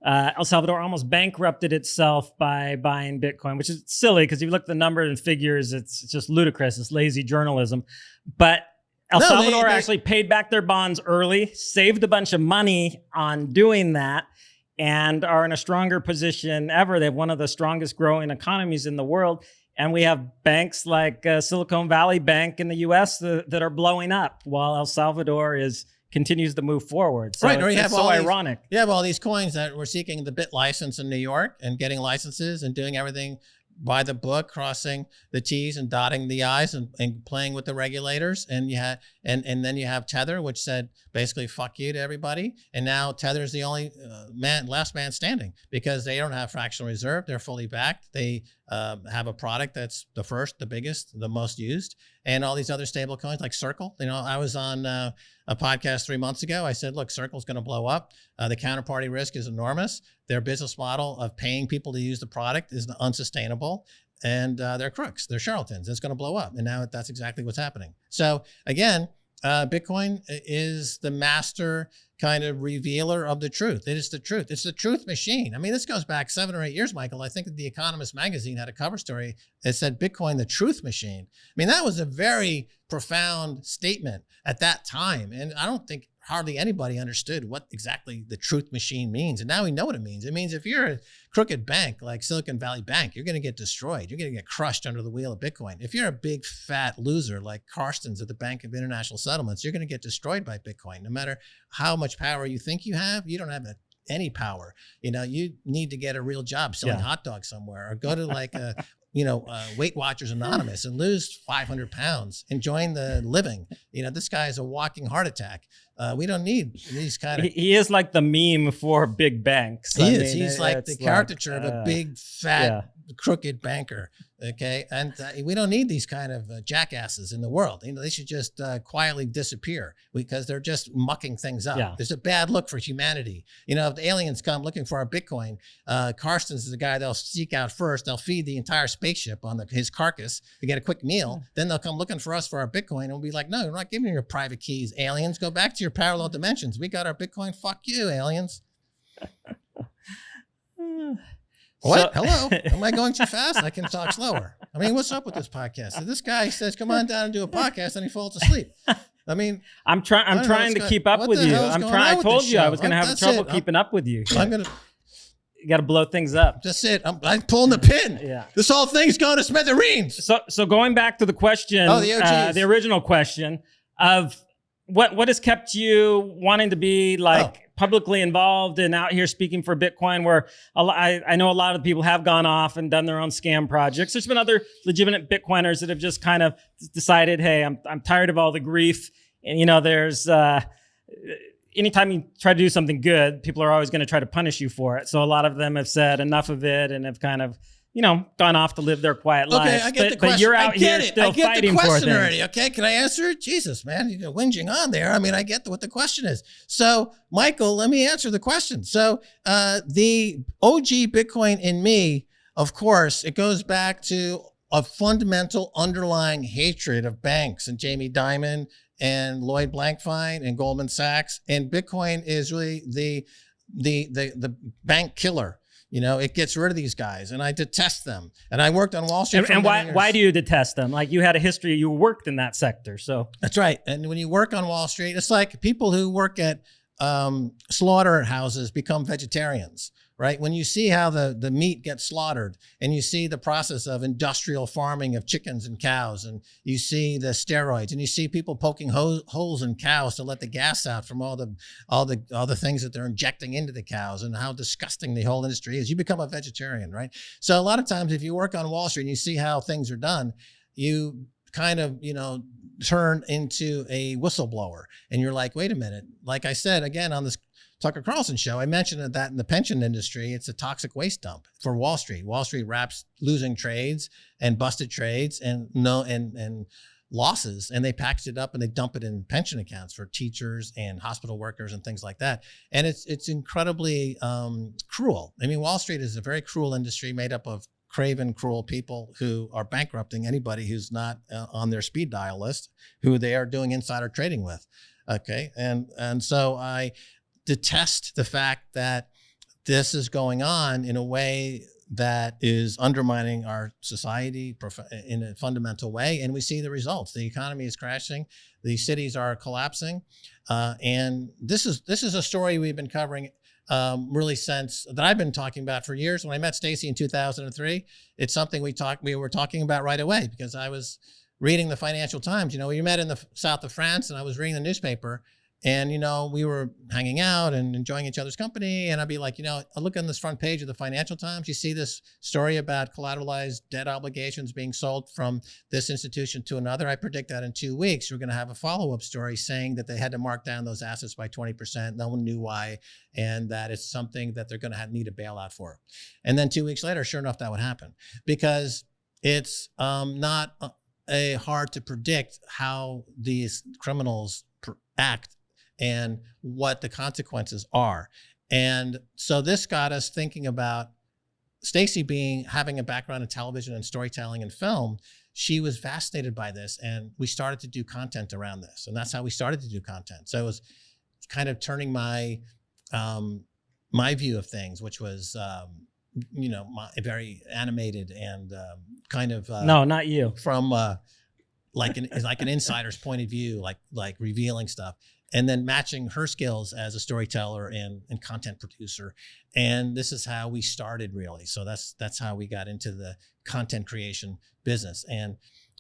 uh, El Salvador almost bankrupted itself by buying Bitcoin, which is silly because if you look at the numbers and figures, it's, it's just ludicrous. It's lazy journalism. But El no, Salvador they, they, actually paid back their bonds early, saved a bunch of money on doing that, and are in a stronger position ever. They have one of the strongest growing economies in the world. And we have banks like uh, Silicon Valley Bank in the US that, that are blowing up while El Salvador is continues to move forward. So right, or you have so all ironic. These, you have all these coins that were seeking the BitLicense in New York and getting licenses and doing everything by the book, crossing the T's and dotting the I's and, and playing with the regulators. And you had and and then you have Tether, which said basically "fuck you" to everybody. And now Tether is the only uh, man, last man standing because they don't have fractional reserve. They're fully backed. They um, have a product that's the first, the biggest, the most used, and all these other stable coins like Circle. You know, I was on uh, a podcast three months ago. I said, look, Circle's going to blow up. Uh, the counterparty risk is enormous. Their business model of paying people to use the product is unsustainable. And uh, they're crooks. They're charlatans. It's going to blow up. And now that's exactly what's happening. So again, uh, Bitcoin is the master kind of revealer of the truth. It is the truth. It's the truth machine. I mean, this goes back seven or eight years, Michael. I think that the Economist magazine had a cover story that said Bitcoin, the truth machine. I mean, that was a very profound statement at that time. And I don't think hardly anybody understood what exactly the truth machine means. And now we know what it means. It means if you're a crooked bank like Silicon Valley Bank, you're going to get destroyed. You're going to get crushed under the wheel of Bitcoin. If you're a big fat loser like Carstens at the Bank of International Settlements, you're going to get destroyed by Bitcoin. No matter how much power you think you have, you don't have any power. You know, you need to get a real job selling yeah. hot dogs somewhere or go to like a you know, uh, Weight Watchers Anonymous and lose 500 pounds, enjoying the living. You know, this guy is a walking heart attack. Uh, we don't need these kind of. He, he, is like the meme for big banks. He I is. Mean, He's like the caricature like, uh, of a uh, big, fat, yeah crooked banker. Okay. And uh, we don't need these kind of uh, jackasses in the world. You know, they should just uh, quietly disappear because they're just mucking things up. Yeah. There's a bad look for humanity. You know, if the aliens come looking for our Bitcoin, uh, Carstens is the guy they'll seek out first. They'll feed the entire spaceship on the, his carcass to get a quick meal. Hmm. Then they'll come looking for us for our Bitcoin and we'll be like, no, we're not giving you your private keys, aliens. Go back to your parallel dimensions. We got our Bitcoin. Fuck you, aliens. What? So, Hello? Am I going too fast? I can talk slower. I mean, what's up with this podcast? So this guy says, "Come on down and do a podcast," and he falls asleep. I mean, I'm trying. I'm trying to going, keep up with you. I'm trying. I told you I was going to have trouble it. keeping up with you. I'm going to. You got to blow things up. That's it. I'm, I'm, pulling the pin. Yeah. This whole thing's going to smithereens. So, so going back to the question, oh, the, uh, the original question of what what has kept you wanting to be like oh. publicly involved and out here speaking for Bitcoin? Where lot, I, I know a lot of people have gone off and done their own scam projects. There's been other legitimate Bitcoiners that have just kind of decided, hey, I'm I'm tired of all the grief. And you know, there's uh, anytime you try to do something good, people are always going to try to punish you for it. So a lot of them have said enough of it and have kind of you know, gone off to live their quiet okay, lives. I get but, the question. But you're out here it. still I get fighting the question for already. Okay, can I answer it? Jesus, man, you're whinging on there. I mean, I get what the question is. So, Michael, let me answer the question. So, uh, the OG Bitcoin in me, of course, it goes back to a fundamental underlying hatred of banks and Jamie Dimon and Lloyd Blankfein and Goldman Sachs. And Bitcoin is really the the the the bank killer you know, it gets rid of these guys, and I detest them. And I worked on Wall Street. And, and why why do you detest them? Like you had a history, you worked in that sector, so that's right. And when you work on Wall Street, it's like people who work at um, slaughterhouses become vegetarians right? When you see how the, the meat gets slaughtered and you see the process of industrial farming of chickens and cows, and you see the steroids and you see people poking ho- holes in cows to let the gas out from all the, all the, all the things that they're injecting into the cows and how disgusting the whole industry is, you become a vegetarian, right? So a lot of times if you work on Wall Street and you see how things are done, you kind of, you know, turn into a whistleblower and you're like, wait a minute. Like I said, again, on this Tucker Carlson show, I mentioned that in the pension industry, it's a toxic waste dump for Wall Street. Wall Street wraps losing trades and busted trades and no and and losses, and they package it up and they dump it in pension accounts for teachers and hospital workers and things like that. And it's it's incredibly um, cruel. I mean, Wall Street is a very cruel industry made up of craven, cruel people who are bankrupting anybody who's not uh, on their speed dial list, who they are doing insider trading with. Okay, and and so I detest the fact that this is going on in a way that is undermining our society in a fundamental way. And we see the results. The economy is crashing. The cities are collapsing. Uh, and this is this is a story we've been covering um, really since that I've been talking about for years. When I met Stacy in 2003, it's something we talked we were talking about right away because I was reading the Financial Times. You know, we met in the south of France, and I was reading the newspaper, and, you know, we were hanging out and enjoying each other's company. And I'd be like, you know, I look on this front page of the Financial Times. You see this story about collateralized debt obligations being sold from this institution to another. I predict that in two weeks, we're going to have a follow up story saying that they had to mark down those assets by 20%. No one knew why. And that it's something that they're going to need a bailout for. And then two weeks later, sure enough, that would happen because it's um, not a hard to predict how these criminals act and what the consequences are. And so this got us thinking about Stacy being having a background in television and storytelling and film. She was fascinated by this, and we started to do content around this, and that's how we started to do content. So it was kind of turning my um, my view of things, which was um, you know my, very animated and um, kind of uh, no, not you from uh, like an like an insider's point of view, like like revealing stuff and then matching her skills as a storyteller and, and content producer. And this is how we started really. So that's that's how we got into the content creation business. And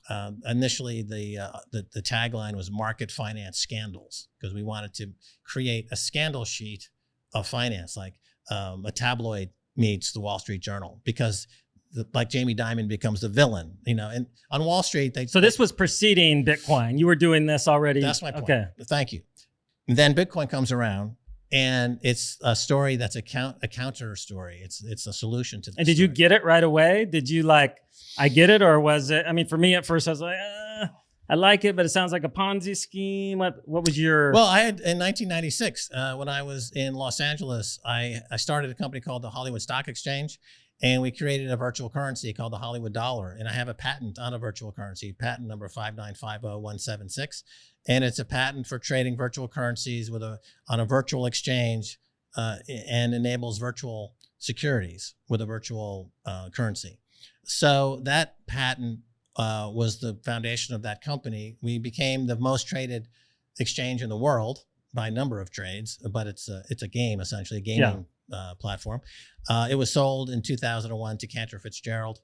um, initially the, uh, the, the tagline was market finance scandals because we wanted to create a scandal sheet of finance, like um, a tabloid meets the Wall Street Journal because the, like Jamie Dimon becomes the villain, you know, and on Wall Street, they. So this was preceding Bitcoin. You were doing this already. That's my point. Okay. Thank you. And then Bitcoin comes around and it's a story that's a count a counter story. It's it's a solution to. And did story. you get it right away? Did you like, I get it, or was it? I mean, for me at first, I was like, uh, I like it, but it sounds like a Ponzi scheme. What what was your? Well, I had in 1996 uh, when I was in Los Angeles, I I started a company called the Hollywood Stock Exchange, and we created a virtual currency called the Hollywood Dollar. And I have a patent on a virtual currency, patent number five nine five zero one seven six and it's a patent for trading virtual currencies with a on a virtual exchange uh, and enables virtual securities with a virtual uh, currency. So that patent uh, was the foundation of that company. We became the most traded exchange in the world by number of trades, but it's a, it's a game essentially, a gaming. Uh, platform. Uh, it was sold in 2001 to Cantor Fitzgerald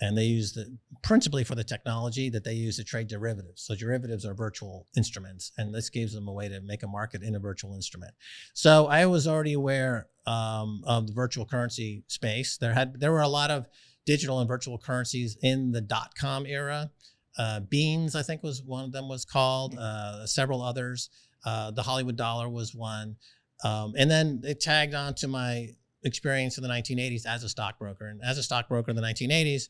and they use the principally for the technology that they use to trade derivatives. So derivatives are virtual instruments, and this gives them a way to make a market in a virtual instrument. So I was already aware um, of the virtual currency space. There had there were a lot of digital and virtual currencies in the dot com era. Uh, Beenz, I think, was one of them was called. Uh, several others. Uh, the Hollywood dollar was one. Um, and then it tagged on to my experience in the 1980s as a stockbroker. And as a stockbroker in the 1980s,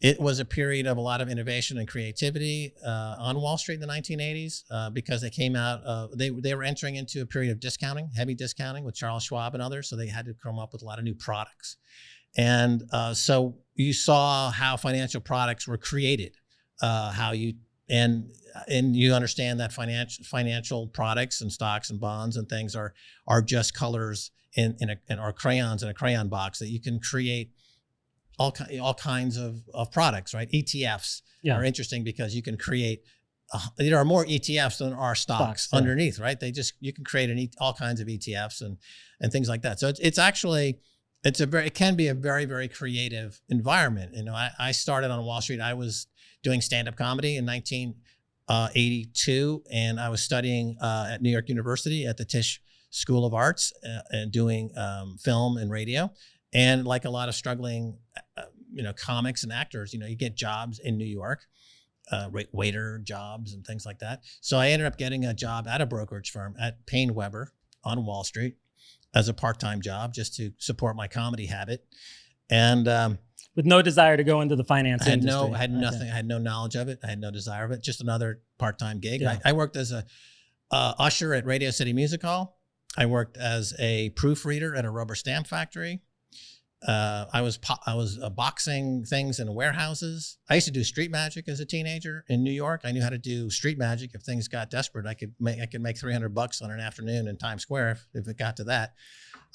it was a period of a lot of innovation and creativity uh, on Wall Street in the 1980s uh, because they came out, uh, they, they were entering into a period of discounting, heavy discounting with Charles Schwab and others. So they had to come up with a lot of new products. And uh, so you saw how financial products were created, uh, how you and and you understand that financial financial products and stocks and bonds and things are are just colors in, in, a, in crayons in a crayon box that you can create all, all kinds of, of products, right? ETFs yeah. are interesting because you can create uh, there are more ETFs than are stocks, Stocks, yeah. underneath, right? They just you can create an e- all kinds of ETFs and and things like that. So it's, it's actually it's a very it can be a very very creative environment. You know, I, I started on Wall Street. I was doing stand up comedy in 1982, and I was studying uh, at New York University at the Tisch School of Arts uh, and doing um, film and radio. And like a lot of struggling, uh, you know, comics and actors, you know, you get jobs in New York uh, waiter jobs and things like that. So I ended up getting a job at a brokerage firm at PaineWebber on Wall Street as a part-time job just to support my comedy habit. And um, With no desire to go into the finance I had industry. no, I had Okay. nothing, I had no knowledge of it. I had no desire of it. Just another part-time gig. Yeah. I, I worked as a uh, usher at Radio City Music Hall. I worked as a proofreader at a rubber stamp factory. Uh, I was I was uh, boxing things in warehouses. I used to do street magic as a teenager in New York. I knew how to do street magic. If things got desperate, I could make I could make three hundred bucks on an afternoon in Times Square if, if it got to that.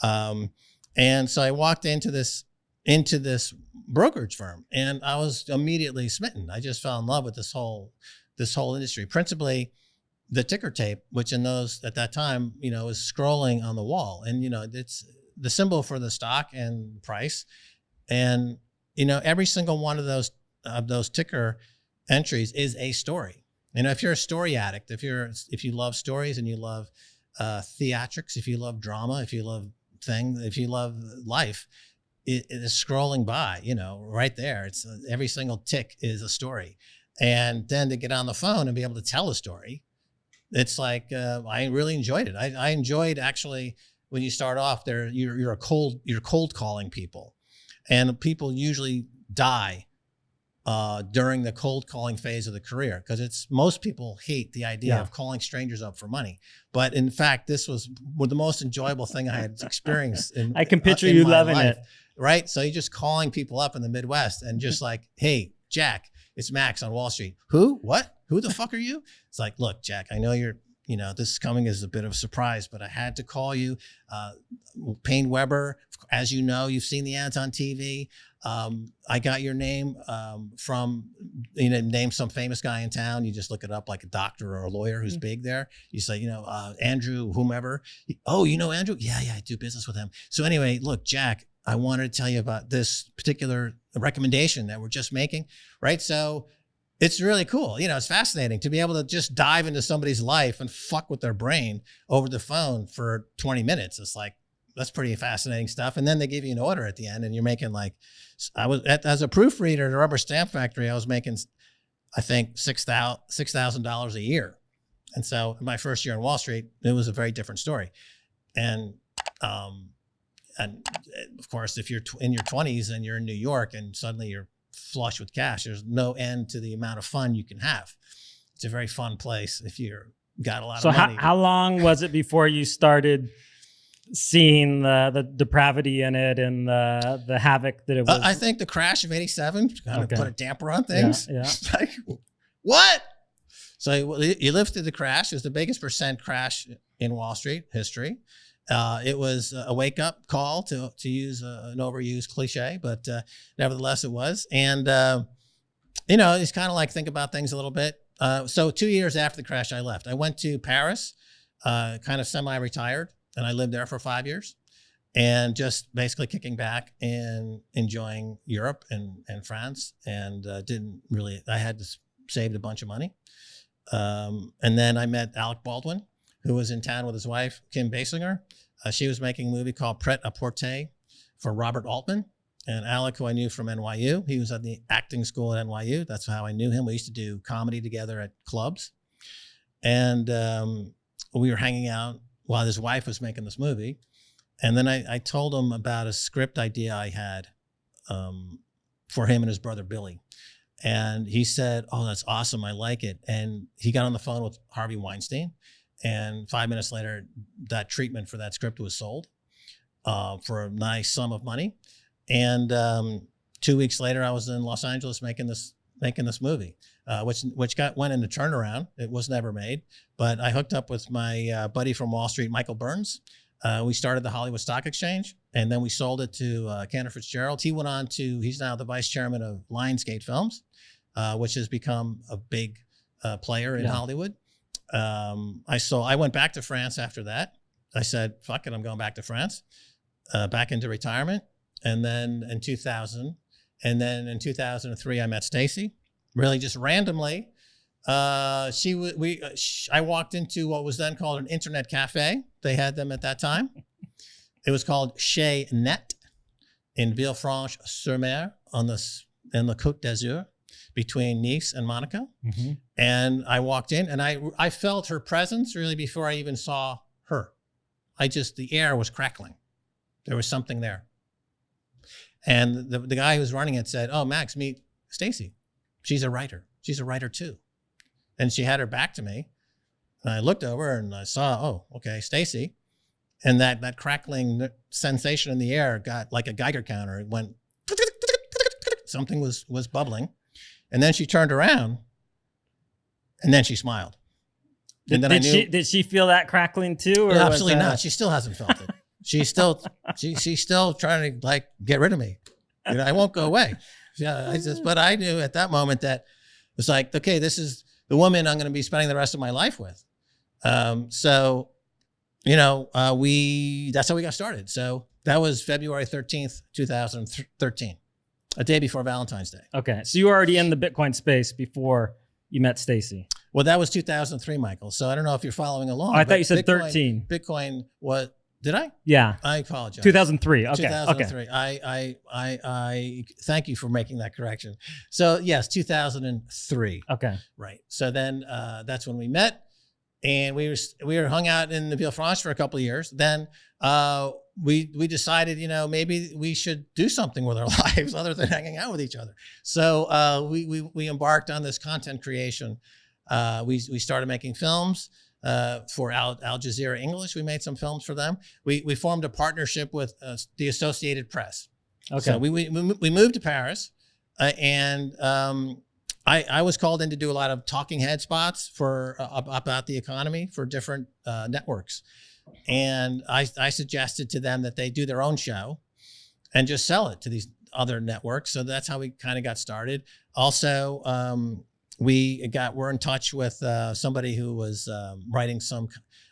Um, and so I walked into this into this brokerage firm, and I was immediately smitten. I just fell in love with this whole this whole industry, principally the ticker tape, which in those at that time, you know, was scrolling on the wall, and you know, it's the symbol for the stock and price, and you know, every single one of those of those ticker entries is a story. You know, if you're a story addict, if you're if you love stories and you love uh, theatrics, if you love drama, if you love thing, if you love life, it, it is scrolling by. You know, right there. It's uh, every single tick is a story, and then to get on the phone and be able to tell a story, it's like uh, I really enjoyed it. I, I enjoyed actually when you start off there. You're you're a cold you're cold calling people, and people usually die uh, during the cold calling phase of the career because it's most people hate the idea Yeah. of calling strangers up for money. But in fact, this was the most enjoyable thing I had experienced. In, I can picture in you loving life, it. Right? So you're just calling people up in the Midwest and just like, hey, Jack, it's Max on Wall Street. Who? What? Who the fuck are you? It's like, look, Jack, I know you're, you know, this is coming as a bit of a surprise, but I had to call you. Uh, PaineWebber, as you know, you've seen the ads on TV. Um, I got your name um, from, you know, name some famous guy in town. You just look it up like a doctor or a lawyer who's Mm. big there. You say, you know, uh, Andrew, whomever. Oh, you know Andrew? Yeah, yeah, I do business with him. So anyway, look, Jack, I wanted to tell you about this particular recommendation that we're just making, right? So it's really cool. You know, it's fascinating to be able to just dive into somebody's life and fuck with their brain over the phone for 20 minutes. It's like, that's pretty fascinating stuff. And then they give you an order at the end and you're making like, I was as a proofreader at a rubber stamp factory, I was making, I think, $6,000 $6,000 a year. And so in my first year on Wall Street, it was a very different story. And, um, and uh, of course, if you're tw- in your 20s and you're in New York and suddenly you're flush with cash, there's no end to the amount of fun you can have. It's a very fun place if you're got a lot So of how, money. how long was it before you started seeing the, the depravity in it and the the havoc that it was? Uh, I think the crash of '87 kind Okay. of put a damper on things. yeah. It's like, what? So you you lived through the crash. It was the biggest percent crash in Wall Street history. Uh, it was a wake up call to to use a, an overused cliche, but uh, nevertheless it was. And uh, you know, it's kind of like think about things a little bit. Uh, so two years after the crash, I left. I went to Paris, uh, kind of semi-retired, and I lived there for five years and just basically kicking back and enjoying Europe and, and France and uh, didn't really, I had saved a bunch of money. Um, and then I met Alec Baldwin, who was in town with his wife, Kim Basinger. Uh, she was making a movie called Pret a Porter for Robert Altman. And Alec, who I knew from NYU, he was at the acting school at NYU. That's how I knew him. We used to do comedy together at clubs. And um, we were hanging out while his wife was making this movie. And then I, I told him about a script idea I had um, for him and his brother Billy. And he said, Oh, that's awesome. I like it. And he got on the phone with Harvey Weinstein. And five minutes later, that treatment for that script was sold uh, for a nice sum of money. And um, two weeks later, I was in Los Angeles making this making this movie, uh, which which got went into turnaround. It was never made, but I hooked up with my uh, buddy from Wall Street, Michael Burns. Uh, we started the Hollywood Stock Exchange, and then we sold it to uh, Cantor Fitzgerald. He went on to he's now the vice chairman of Lionsgate Films, uh, which has become a big uh, player in Yeah. Hollywood. Um, I saw. I went back to France after that. I said, "Fuck it, I'm going back to France, uh, back into retirement." And then in 2000, and then in 2003, I met Stacy. Really, just randomly. Uh, she we uh, sh- I walked into what was then called an internet cafe. They had them at that time. It was called Chez Net in Villefranche-sur-Mer on the in the Côte d'Azur between Nice and Monaco. Mhm. And I walked in and I I felt her presence really before I even saw her. I just the air was crackling. There was something there. And the, the guy who was running it said, "Oh, Max, meet Stacy. She's a writer. She's a writer too." And she had her back to me. And I looked over and I saw, "Oh, okay, Stacy." And that that crackling sensation in the air got like a Geiger counter. It went something was was bubbling. And then she turned around and then she smiled. And then did I knew she did she feel that crackling too? Or absolutely not. She still hasn't felt it. She's still she she's still trying to like get rid of me. You know, I won't go away. Yeah, I just but I knew at that moment that it was like, okay, this is the woman I'm going to be spending the rest of my life with. Um, so, you know, uh, we that's how we got started. So that was February 13th, 2013, a day before Valentine's Day. Okay, so you were already in the Bitcoin space before you met Stacy. Well, that was 2003, Michael. So I don't know if you're following along. Oh, I thought you said Bitcoin- 13. Bitcoin was did I? Yeah, I apologize. 2003. Okay, okay. 2003. I, I, I, I thank you for making that correction. So yes, 2003. Okay. Right. So then uh, that's when we met, and we were we were hung out in the Villefranche for a couple of years. Then uh, we we decided, you know, maybe we should do something with our lives other than hanging out with each other. So uh, we, we we embarked on this content creation. Uh, we we started making films uh, for Al, Al Jazeera English. We made some films for them. We we formed a partnership with uh, the Associated Press. Okay. So we we, we moved to Paris, uh, and um, I I was called in to do a lot of talking head spots for uh, about the economy for different uh, networks, and I I suggested to them that they do their own show, and just sell it to these other networks. So that's how we kind of got started. Also. Um, we got we're in touch with uh, somebody who was um, writing some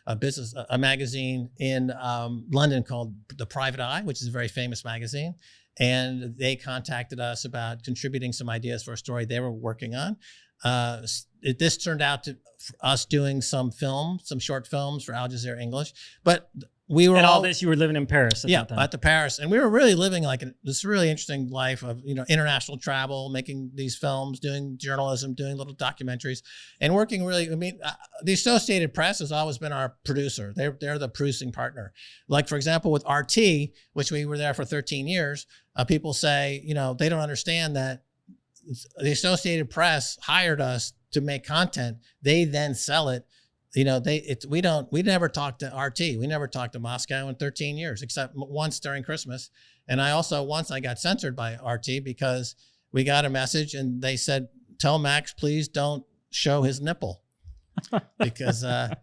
a business a magazine in um, London called The Private Eye, which is a very famous magazine, and they contacted us about contributing some ideas for a story they were working on. Uh, it, this turned out to us doing some film, some short films for Al Jazeera English, but we were and all all this, you were living in Paris at yeah, that time. at the Paris, and we were really living like a, this really interesting life of you know international travel, making these films, doing journalism, doing little documentaries, and working really. I mean, uh, the Associated Press has always been our producer. They're they're the producing partner. Like for example, with RT, which we were there for 13 years, uh, people say you know they don't understand that the Associated Press hired us to make content. They then sell it. You know they it's we don't we never talked to rt we never talked to moscow in 13 years except once during christmas. And i also once i got censored by rt because we got a message and they said tell max please don't show his nipple. Because uh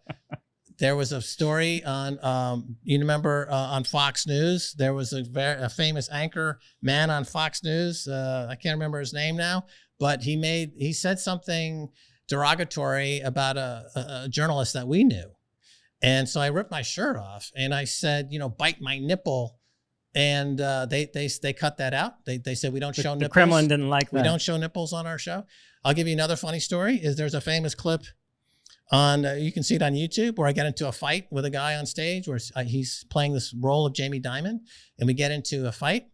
there was a story on um you remember uh, on fox news there was a very a famous anchor man on fox news uh i can't remember his name now but he made he said something derogatory about a, a, a journalist that we knew. And so I ripped my shirt off and I said, you know, bite my nipple. And uh, they they they cut that out. They they said we don't the, show the nipples. Kremlin didn't like that. we don't show nipples on our show. I'll give you another funny story. Is there's a famous clip on uh, you can see it on YouTube where I get into a fight with a guy on stage where uh, he's playing this role of Jamie Dimon, and we get into a fight,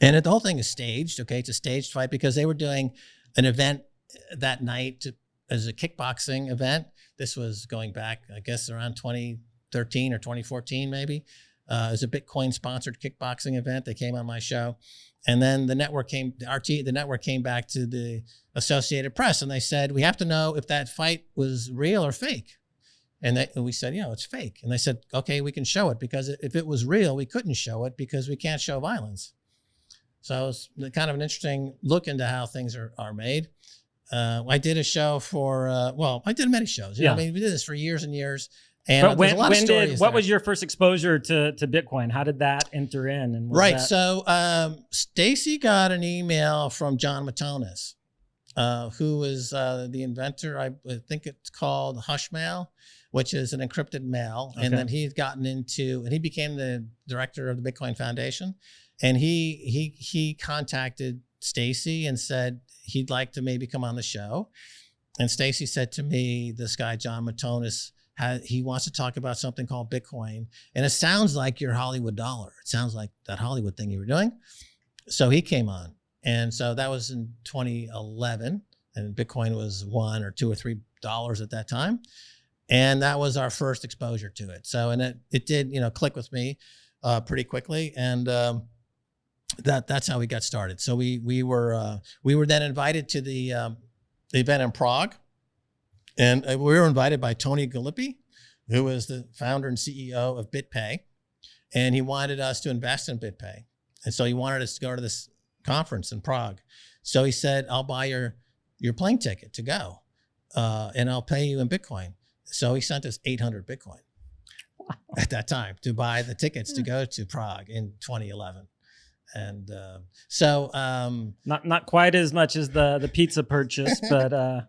and it, the whole thing is staged. Okay, it's a staged fight because they were doing an event that night to, as a kickboxing event. This was going back, I guess, around 2013 or 2014, maybe. Uh, it was a Bitcoin sponsored kickboxing event. They came on my show. And then the network came, the RT, the network came back to the Associated Press and they said, we have to know if that fight was real or fake. And, they, and we said, you know, it's fake. And they said, okay, we can show it because if it was real, we couldn't show it because we can't show violence. So it's kind of an interesting look into how things are, are made. Uh, I did a show for, uh, well, I did many shows. You know, Yeah. I mean, we did this for years and years. And uh, But when, lot when of did what there. was your first exposure to to Bitcoin? How did that enter in? And right. that- So um, Stacy got an email from Jon Matonis uh, who was uh, the inventor. I I think it's called Hushmail, which is an encrypted mail. Okay. And then he's gotten into, and he became the director of the Bitcoin Foundation. And he he he contacted Stacy and said he'd like to maybe come on the show. And Stacy said to me, this guy John Matonis, he wants to talk about something called Bitcoin, and it sounds like your Hollywood dollar. It sounds like that Hollywood thing you were doing. So he came on, and so that was in 2011, and Bitcoin was one or two or three dollars at that time, and that was our first exposure to it. So and it it did you know click with me uh, pretty quickly, and um, that that's how we got started. So we we were uh, we were then invited to the um, the event in Prague, and uh, we were invited by Tony Gallippi, who is the founder and CEO of BitPay, and he wanted us to invest in BitPay, and so he wanted us to go to this conference in Prague. So he said, "I'll buy your your plane ticket to go, uh, and I'll pay you in Bitcoin." So he sent us 800 Bitcoin at that time to buy the tickets to go to Prague in 2011. And uh, so, um, Not not quite as much as the the pizza purchase, but uh,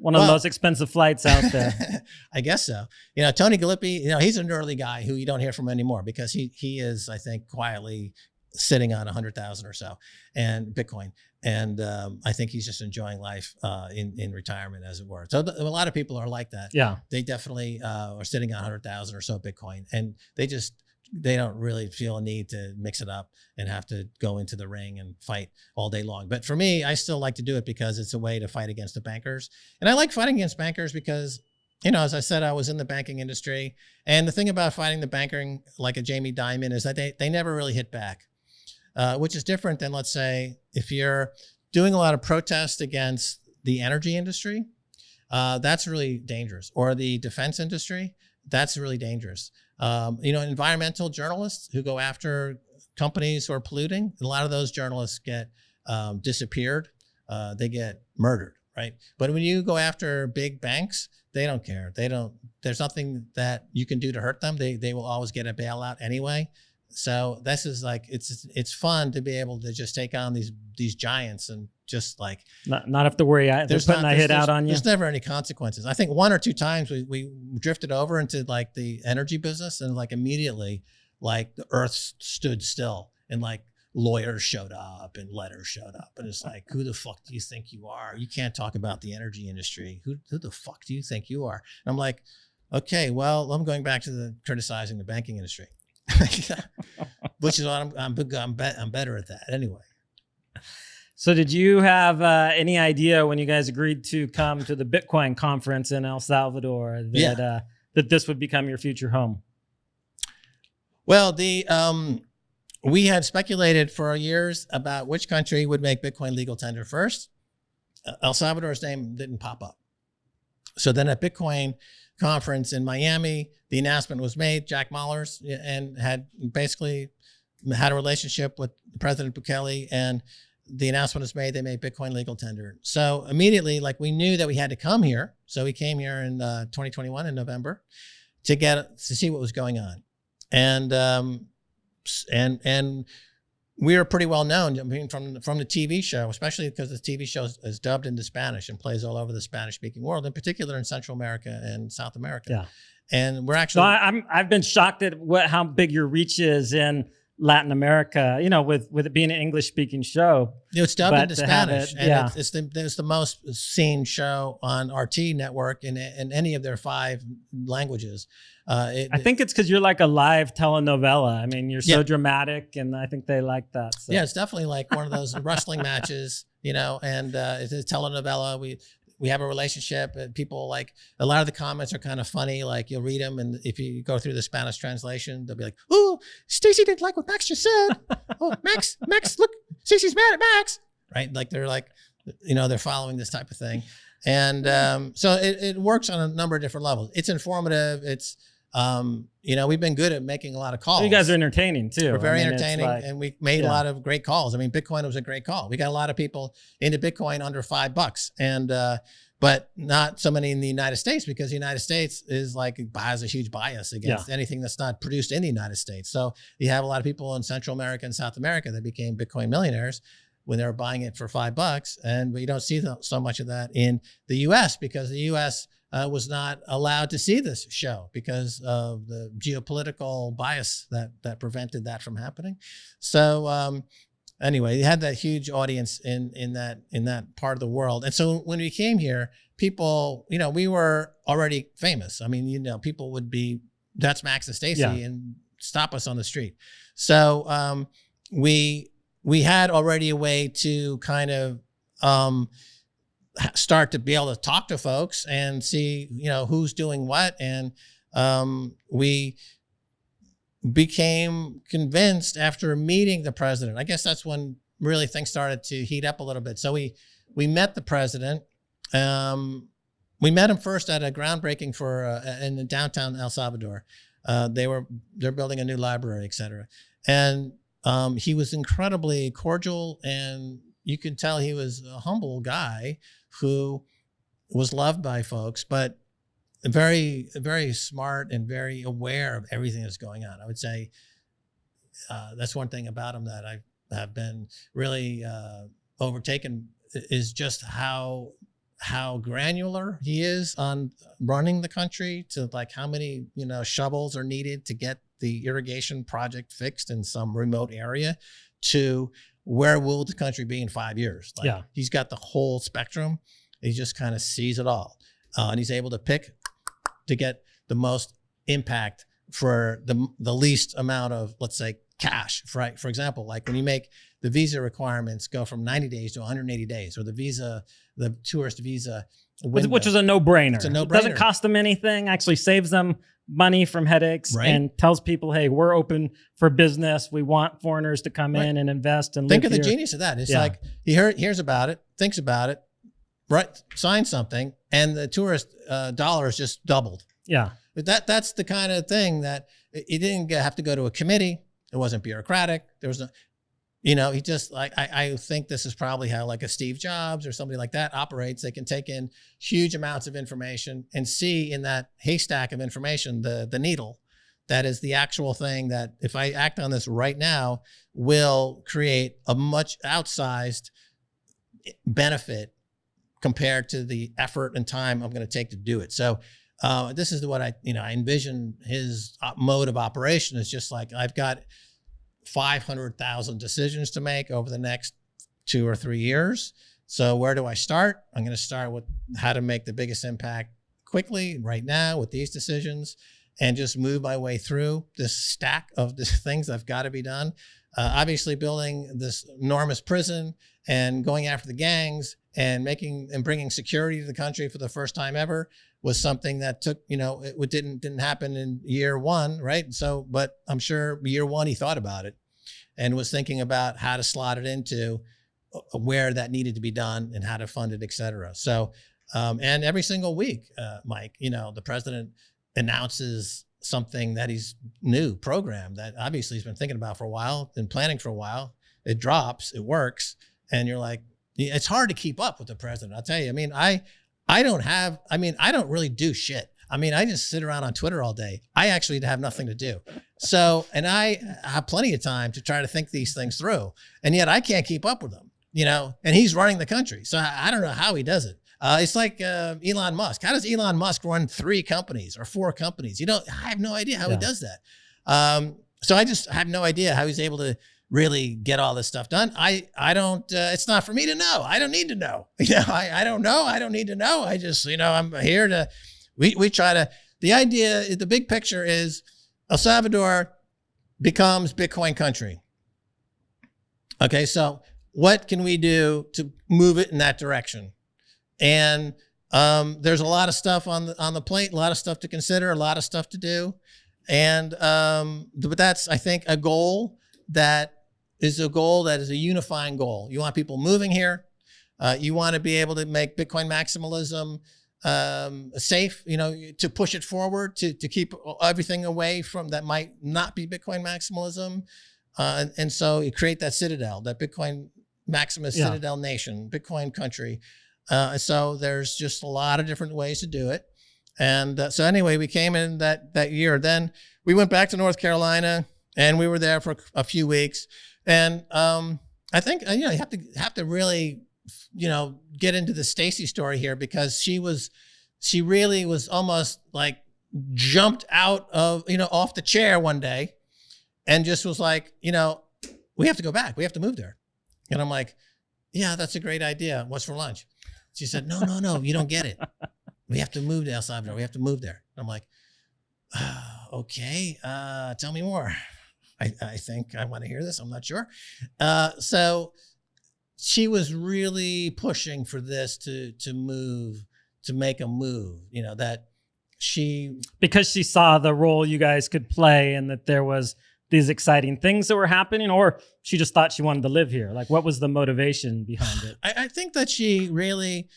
one of the most expensive flights out there. I guess so. You know, Tony Gallippi, you know, he's an early guy who you don't hear from anymore because he he is, I think, quietly sitting on a hundred thousand or so and Bitcoin. And um, I think he's just enjoying life uh, in in retirement, as it were. So th- a lot of people are like that. Yeah. They definitely uh, are sitting on a hundred thousand or so Bitcoin, and they just they don't really feel a need to mix it up and have to go into the ring and fight all day long. But for me, I still like to do it because it's a way to fight against the bankers. And I like fighting against bankers because, you know, as I said, I was in the banking industry. And the thing about fighting the banking, like a Jamie Dimon, is that they, they never really hit back, uh, which is different than, let's say, if you're doing a lot of protest against the energy industry, uh, that's really dangerous. Or the defense industry, that's really dangerous. Um, you know, environmental journalists who go after companies who are polluting, a lot of those journalists get um, disappeared. Uh, they get murdered, right? But when you go after big banks, they don't care. They don't. There's nothing that you can do to hurt them. They they will always get a bailout anyway. So this is like it's it's fun to be able to just take on these these giants and just like Not, not have to worry. I, they're putting not- a hit out on you. There's never any consequences. I think one or two times we, we drifted over into like the energy business and like immediately like the earth stood still and like lawyers showed up and letters showed up. And it's like, who the fuck do you think you are? You can't talk about the energy industry. Who, who the fuck do you think you are? And I'm like, okay, well, I'm going back to the criticizing the banking industry, which is what I'm, I'm, I'm, be, I'm better at that anyway. So, did you have uh, any idea when you guys agreed to come to the Bitcoin conference in El Salvador that Yeah. uh, that this would become your future home? Well, the um, we had speculated for years about which country would make Bitcoin legal tender first. Uh, El Salvador's name didn't pop up. So then at Bitcoin conference in Miami, the announcement was made. Jack Mallers and had basically had a relationship with President Bukele, and the announcement was made. They made Bitcoin legal tender. So immediately, like we knew that we had to come here. So we came here in uh, 2021 in November to get to see what was going on and um, and and we are pretty well known. I mean, from from the TV show, especially because the TV show is, is dubbed into Spanish and plays all over the Spanish-speaking world, in particular in Central America and South America. Yeah. and we're So actually I, I'm I've been shocked at what how big your reach is in Latin America. You know, with with it being an English speaking show. it's dubbed into Spanish, it- and yeah. it's, it's the it's the most seen show on RT network in in any of their five languages. Uh, it, I think it's because you're like a live telenovela. I mean, you're so Yeah. dramatic, and I think they like that. So. Yeah, it's definitely like one of those wrestling matches, you know, and uh, it's a telenovela. We we have a relationship, and people like a lot of the comments are kind of funny. Like you'll read them, and if you go through the Spanish translation, they'll be like, "Oh, Stacy didn't like what Max just said. Oh, Max, Max, look, Stacy's mad at Max." Right? Like they're like, you know, they're following this type of thing, and um, so it, it works on a number of different levels. It's informative. It's um, you know, we've been good at making a lot of calls. You guys are entertaining too. We're very I mean, entertaining, like- and we made a lot of great calls. I mean, Bitcoin was a great call. We got a lot of people into Bitcoin under five bucks, and uh, but not so many in the United States because the United States is like has a huge bias against anything that's not produced in the United States. So you have a lot of people in Central America and South America that became Bitcoin millionaires when they were buying it for five bucks. And we don't see the, so much of that in the US because the US uh, was not allowed to see this show because of the geopolitical bias that, that prevented that from happening. So, um, anyway, he had that huge audience in in that in that part of the world. And so when we came here, people, you know, we were already famous. I mean, you know, people would be that's Max and Stacy Yeah. and stop us on the street. So um, we we had already a way to kind of um, start to be able to talk to folks and see, you know, who's doing what, and um, we became convinced after meeting the president. I guess that's when really things started to heat up a little bit. So we we met the president. Um, we met him first at a groundbreaking for uh, in downtown El Salvador. Uh, they were they're building a new library, et cetera, and um, he was incredibly cordial, and you could tell he was a humble guy who was loved by folks, but very very smart and very aware of everything that's going on. I would say uh, that's one thing about him that I have been really uh, overtaken is just how how granular he is on running the country to like how many you know shovels are needed to get the irrigation project fixed in some remote area to where will the country be in five years like Yeah. he's got the whole spectrum he just kind of sees it all uh, and he's able to pick to get the most impact for the the least amount of let's say cash for right for example like when you make the visa requirements go from 90 days to 180 days or the visa the tourist visa which, window. which is a no-brainer. It's a no-brainer. doesn't cost them anything. Actually, saves them money from headaches Right. and tells people, "Hey, we're open for business. We want foreigners to come Right. in and invest and think of the genius of that it's Yeah. like he hear, hears about it thinks about it right signs something and the tourist uh, dollars just doubled Yeah, But that that's the kind of thing that it didn't have to go to a committee. It wasn't bureaucratic. There was no, you know, he just like I, I think this is probably how like a Steve Jobs or somebody like that operates. They can take in huge amounts of information and see in that haystack of information the the needle that is the actual thing that if I act on this right now will create a much outsized benefit compared to the effort and time I'm going to take to do it. So uh, this is what I, you know, I envision his uh, mode of operation is just like I've got 500,000 decisions to make over the next two or three years. So where do I start? I'm going to start with how to make the biggest impact quickly right now with these decisions and just move my way through this stack of the things I've got to be done. Uh, obviously building this enormous prison and going after the gangs and making and bringing security to the country for the first time ever was something that took you know it didn't didn't happen in year one right so but i'm sure year one he thought about it and was thinking about how to slot it into uh, where that needed to be done and how to fund it et cetera. So um, and every single week uh, mike you know the president announces something that he's new program that obviously he's been thinking about for a while been planning for a while. It drops it works and you're like it's hard to keep up with the president. I'll tell you i mean i i don't have i mean i don't really do shit i mean i just sit around on twitter all day i actually have nothing to do so and i have plenty of time to try to think these things through and yet i can't keep up with them you know and he's running the country so i, I don't know how he does it uh, it's like uh, Elon Musk. How does Elon Musk run three companies or four companies? You know, I have no idea how Yeah. he does that. Um, so I just have no idea how he's able to really get all this stuff done. I I don't. Uh, it's not for me to know. I don't need to know. You know, I I don't know. I don't need to know. I just you know I'm here to. We we try to. The idea, the big picture is El Salvador becomes Bitcoin country. Okay, so what can we do to move it in that direction? And um, there's a lot of stuff on the on the plate, a lot of stuff to consider, a lot of stuff to do, and um, but that's I think a goal that is a goal that is a unifying goal. You want people moving here. Uh, you want to be able to make Bitcoin maximalism um, safe. You know, to push it forward, to to keep everything away from that might not be Bitcoin maximalism, uh, and, and so you create that citadel, that Bitcoin maximus Yeah. citadel nation, Bitcoin country. Uh, so there's just a lot of different ways to do it. And uh, so anyway, we came in that that year. Then we went back to North Carolina and we were there for a few weeks. And um, I think uh, you know you have to have to really you know get into the Stacy story here because she was she really was almost like jumped out of you know off the chair one day and just was like you know we have to go back. We have to move there. And I'm like yeah that's a great idea. What's for lunch? She said no no no. You don't get it. We have to move to El Salvador. We have to move there. I'm like uh, okay. Uh, tell me more. I, I think I want to hear this. I'm not sure. Uh, so she was really pushing for this to to move to make a move. You know that she because she saw the role you guys could play and that there was these exciting things that were happening, or she just thought she wanted to live here. Like, what was the motivation behind it? I, I think that she really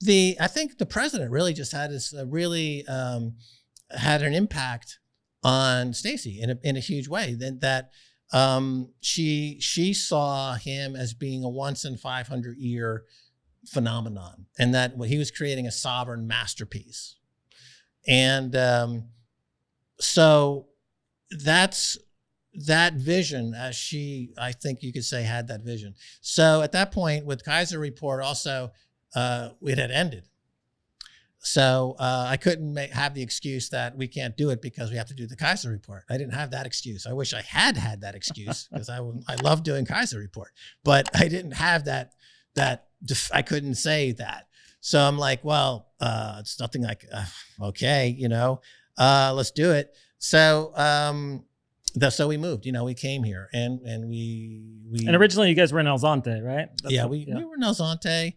the I think the president really just had this uh, really um, had an impact on Stacy in a, in a huge way. That that um, she she saw him as being a once in 500 year phenomenon, and that what he was creating a sovereign masterpiece. And um, so that's that vision as she i think you could say had that vision so at that point with Keiser report also uh, it had ended so uh, I couldn't make, have the excuse that we can't do it because we have to do the Keiser report. I didn't have that excuse. I wish I had had that excuse because I I love doing Keiser report, but I didn't have that that I couldn't say that. So I'm like, well, uh, it's nothing like uh, okay, you know, uh, let's do it. So um, the, so we moved. You know, we came here and and we we and originally you guys were in El Zonte, right? That's yeah, what, we yeah. we were in El Zonte.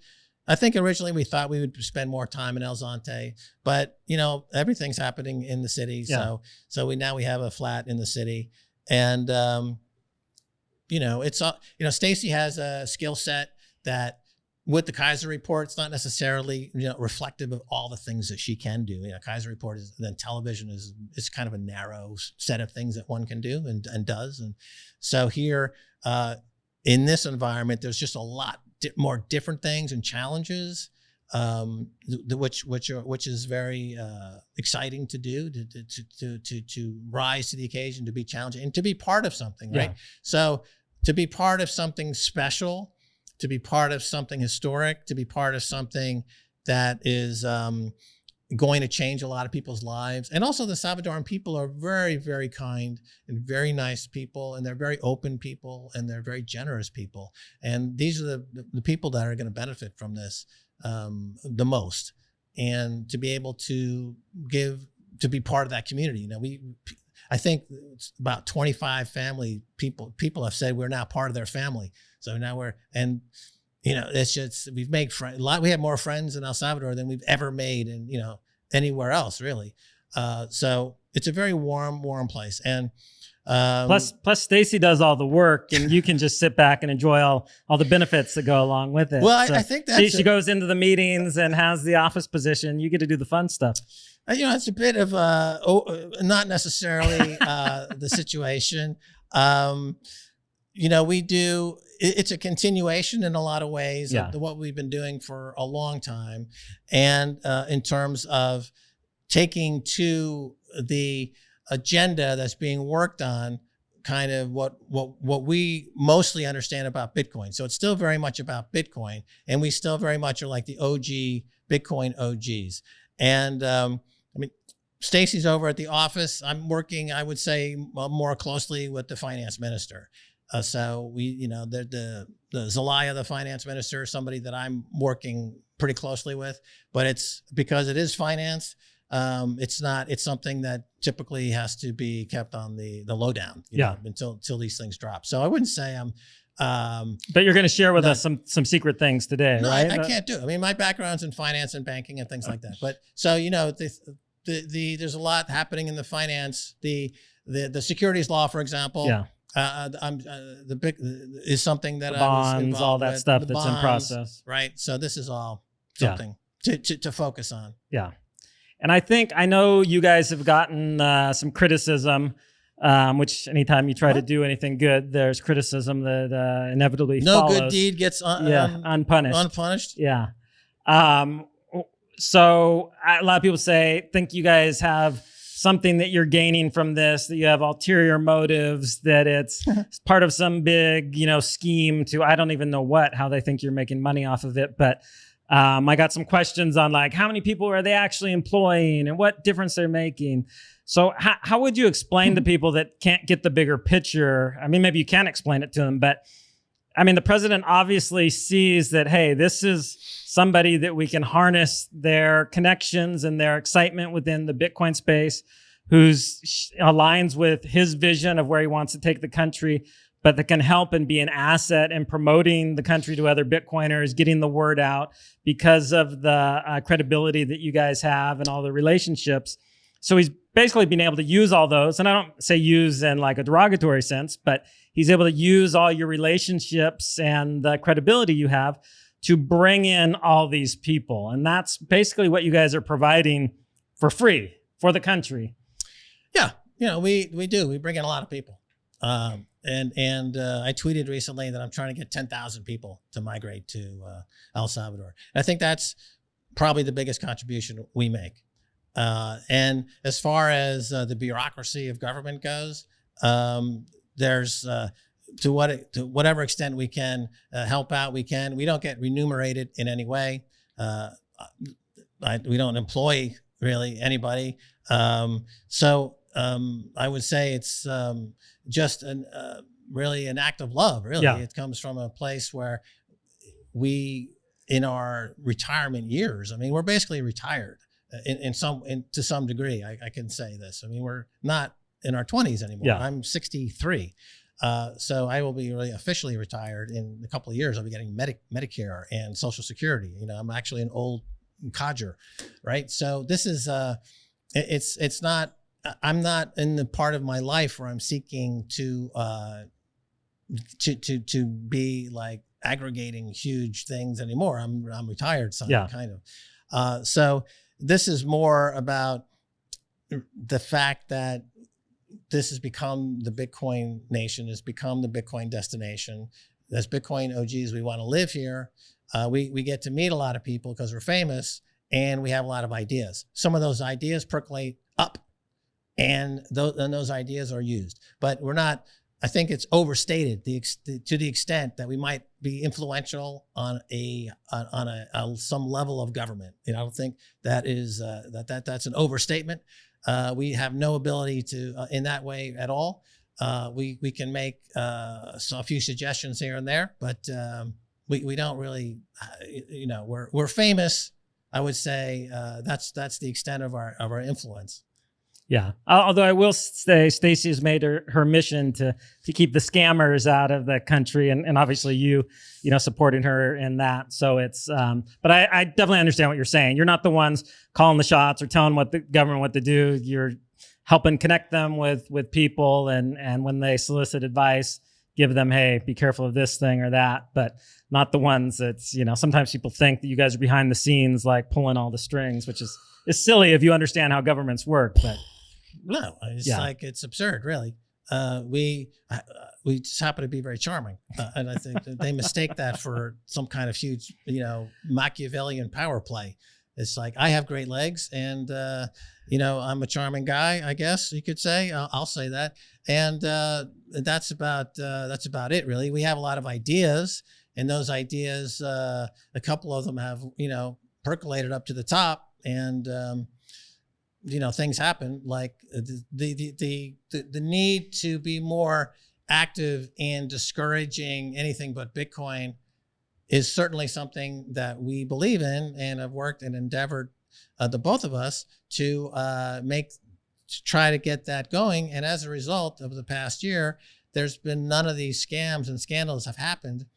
I think originally we thought we would spend more time in El Zonte, but you know everything's happening in the city, yeah. so so we now we have a flat in the city, and um, you know it's all you know. Stacy has a skill set that with the Keiser report, it's not necessarily you know reflective of all the things that she can do. You know, Keiser report is then television is is kind of a narrow set of things that one can do and and does, and so here uh, in this environment, there's just a lot di more different things and challenges, um, the, which which are which is very uh, exciting to do to, to to to to rise to the occasion, to be challenging, and to be part of something, right? Yeah. So to be part of something special, to be part of something historic, to be part of something that is um, going to change a lot of people's lives. And also the Salvadoran people are very, very kind and very nice people, and they're very open people, and they're very generous people. And these are the, the people that are going to benefit from this um, the most. And to be able to give, to be part of that community. You know, we, I think it's about 25 family people, people have said we're now part of their family. So now we're, and you know, it's just we've made friends. A lot. We have more friends in El Salvador than we've ever made, and you know, anywhere else really. Uh, so it's a very warm, warm place. And um, plus, plus Stacy does all the work, and you can just sit back and enjoy all all the benefits that go along with it. Well, so I, I, think that she, she, goes into the meetings and has the office position. You get to do the fun stuff. Uh, you know, it's a bit of uh, oh, uh, not necessarily uh, the situation. Um, you know, we do it's a continuation in a lot of ways yeah. of what we've been doing for a long time. And uh, in terms of taking to the agenda that's being worked on kind of what what what we mostly understand about Bitcoin. So it's still very much about Bitcoin, and we still very much are like the OG Bitcoin OGs. And um, I mean, Stacy's over at the office. I'm working, I would say, more closely with the finance minister. Uh, so we, you know, the, the, the Zelaya, the finance minister, somebody that I'm working pretty closely with, but it's because it is finance. Um, it's not, it's something that typically has to be kept on the, the lowdown, yeah. Know, until, until these things drop. So I wouldn't say I'm, um, but you're going to share with not, us some, some secret things today, no, right? I, I, can't do it. I mean, my background's in finance and banking and things like that. But so, you know, the, the, the, there's a lot happening in the finance, the, the, the securities law, for example, yeah uh, uh, I'm uh, the big is something that the bonds, all that with, stuff that's bonds, in process, right? So this is all something yeah. to, to, to focus on. Yeah, and I think I know you guys have gotten uh, some criticism. Um, which anytime you try what? to do anything good, there's criticism that uh, inevitably no follows. good deed gets un yeah, un unpunished. Unpunished. Yeah. Um, so a lot of people say think you guys have something that you're gaining from this, that you have ulterior motives, that it's part of some big, you know, scheme to I don't even know what, how they think you're making money off of it. But um, I got some questions on like how many people are they actually employing and what difference they're making. So how, how would you explain to people that can't get the bigger picture? I mean, maybe you can explain it to them, but I mean, the president obviously sees that, hey, this is somebody that we can harness their connections and their excitement within the Bitcoin space, who's aligns with his vision of where he wants to take the country, but that can help and be an asset in promoting the country to other Bitcoiners, getting the word out because of the uh, credibility that you guys have and all the relationships. So he's basically been able to use all those. And I don't say use in like a derogatory sense, but he's able to use all your relationships and the credibility you have to bring in all these people. And that's basically what you guys are providing for free for the country. Yeah. You know, we, we do. We bring in a lot of people. Um, and and uh, I tweeted recently that I'm trying to get 10,000 people to migrate to uh, El Salvador. I think that's probably the biggest contribution we make. Uh, and as far as uh, the bureaucracy of government goes, um, there's uh, to what to whatever extent we can uh, help out, we can. We don't get remunerated in any way. Uh, I, we don't employ really anybody. Um, so um, I would say it's um, just an uh, really an act of love. Really, Yeah. it comes from a place where we, in our retirement years, I mean, we're basically retired uh, in, in some in, to some degree. I, I can say this. I mean, we're not in our 20s anymore. Yeah. I'm 63. Uh, so I will be really officially retired in a couple of years. I'll be getting Medi- Medicare and Social Security. You know, I'm actually an old codger, right? So this is uh, it- it's it's not. I'm not in the part of my life where I'm seeking to uh, to to to be like aggregating huge things anymore. I'm I'm retired, son, Yeah. kind of. Uh, so this is more about the fact that this has become the Bitcoin nation, has become the Bitcoin destination. As Bitcoin OGs, we want to live here. Uh, we we get to meet a lot of people because we're famous and we have a lot of ideas. Some of those ideas percolate up, and those and those ideas are used. But we're not. I think it's overstated the to the extent that we might be influential on a on, on a, a some level of government. Know, I don't think that is uh, that that that's an overstatement. Uh, we have no ability to uh, in that way at all. Uh, we we can make uh, so a few suggestions here and there, but um, we we don't really, uh, you know, we're we're famous. I would say uh, that's that's the extent of our of our influence. Yeah. Although I will say Stacy has made her, her mission to to keep the scammers out of the country and, and obviously you, you know, supporting her in that. So it's um but I, I definitely understand what you're saying. You're not the ones calling the shots or telling what the government what to do. You're helping connect them with with people and and when they solicit advice, give them, hey, be careful of this thing or that. But not the ones that's, you know, sometimes people think that you guys are behind the scenes like pulling all the strings, which is is silly if you understand how governments work. But No, it's Yeah. like it's absurd, really. Uh, we uh, we just happen to be very charming, uh, and I think that they mistake that for some kind of huge, you know, Machiavellian power play. It's like I have great legs, and uh, you know I'm a charming guy. I guess you could say. I'll, I'll say that, and uh, that's about uh, that's about it, really. We have a lot of ideas, and those ideas, uh, a couple of them have you know percolated up to the top, and um, you know things happen like uh, the the the the, the need to be more active in discouraging anything but bitcoin is certainly something that we believe in and have worked and endeavored uh, the both of us to uh, make to try to get that going. And as a result of the past year there's been none of these scams and scandals have happened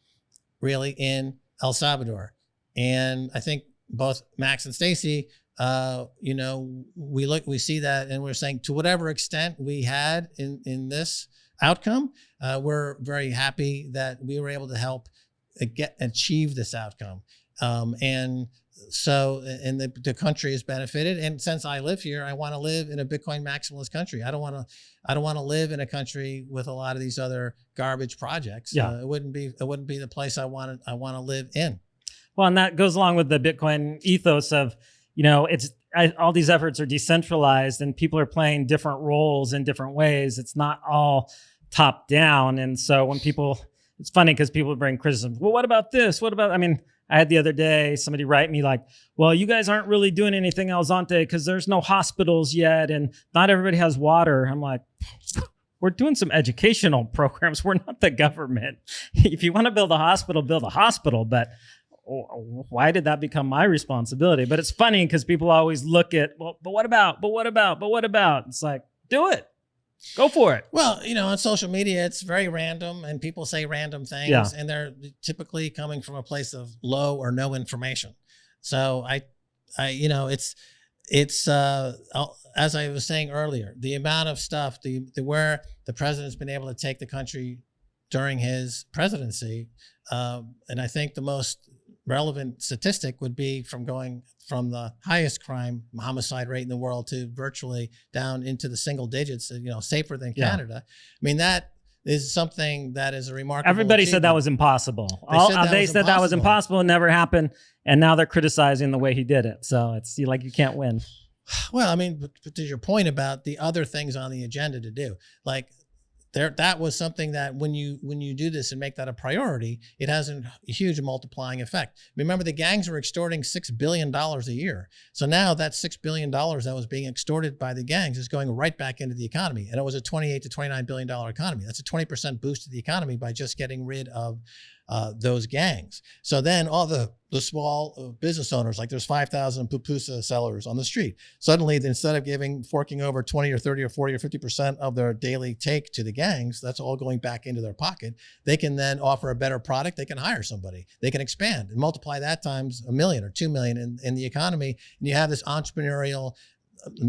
really in el salvador. And i think both max and stacy uh, you know, we look, we see that, and we're saying to whatever extent we had in in this outcome, uh, we're very happy that we were able to help uh, get achieve this outcome. Um, and so, and the, the country has benefited. And since I live here, I want to live in a Bitcoin maximalist country. I don't want to, I don't want to live in a country with a lot of these other garbage projects. Yeah. Uh, it wouldn't be, it wouldn't be the place I want I want to live in. Well, and that goes along with the Bitcoin ethos of, you know, it's I, all these efforts are decentralized and people are playing different roles in different ways. It's not all top down. And so when people, it's funny because people bring criticism. Well, what about this? What about, I mean, I had the other day somebody write me like, well, you guys aren't really doing anything El Zonte because there's no hospitals yet and not everybody has water. I'm like, we're doing some educational programs. We're not the government. If you want to build a hospital, build a hospital. But why did that become my responsibility? But it's funny because people always look at, well, but what about, but what about, but what about? It's like, do it. Go for it. Well, you know, on social media, it's very random and people say random things Yeah. and they're typically coming from a place of low or no information. So I, I, you know, it's, it's, uh, I'll- as I was saying earlier, the amount of stuff, the, the where the president's been able to take the country during his presidency. Um, and I think the most relevant statistic would be from going from the highest crime homicide rate in the world to virtually down into the single digits, you know, safer than Yeah. Canada. I mean, that is something that is a remarkable. Everybody said that was impossible. They All- said that they was said that was impossible. impossible. It never happened. And now they're criticizing the way he did it. So it's like you can't win. Well, I mean, but, but to your point about the other things on the agenda to do, like there, that was something that when you when you do this and make that a priority, it has a huge multiplying effect. Remember, the gangs were extorting six billion dollars a year, so now that six billion dollars that was being extorted by the gangs is going right back into the economy, and it was a twenty-eight to twenty-nine billion dollar economy. That's a twenty percent boost to the economy by just getting rid of uh, those gangs. So then all the the small uh, business owners, like there's 5,000 pupusa sellers on the street. Suddenly, instead of giving forking over 20 or 30 or 40 or 50 percent of their daily take to the gangs, that's all going back into their pocket. They can then offer a better product. They can hire somebody. They can expand and multiply that times a million or two million in, in the economy. And you have this entrepreneurial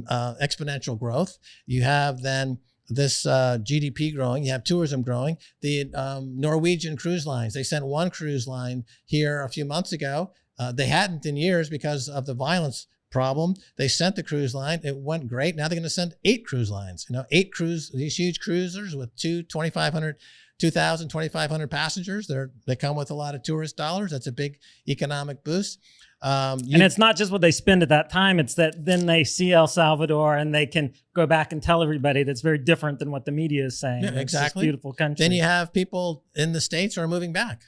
uh, exponential growth. You have then this uh, GDP growing. You have tourism growing. The um, Norwegian cruise lines, they sent one cruise line here a few months ago. Uh, they hadn't in years because of the violence problem. They sent the cruise line. It went great. Now they're going to send eight cruise lines, you know, eight cruise, these huge cruisers with two 2,500 2,000, 2,500 passengers. They're, they come with a lot of tourist dollars. That's a big economic boost. Um, you- and it's not just what they spend at that time, it's that then they see El Salvador and they can go back and tell everybody that's very different than what the media is saying. Yeah, It's exactly. beautiful country. Then you have people in the states who are moving back.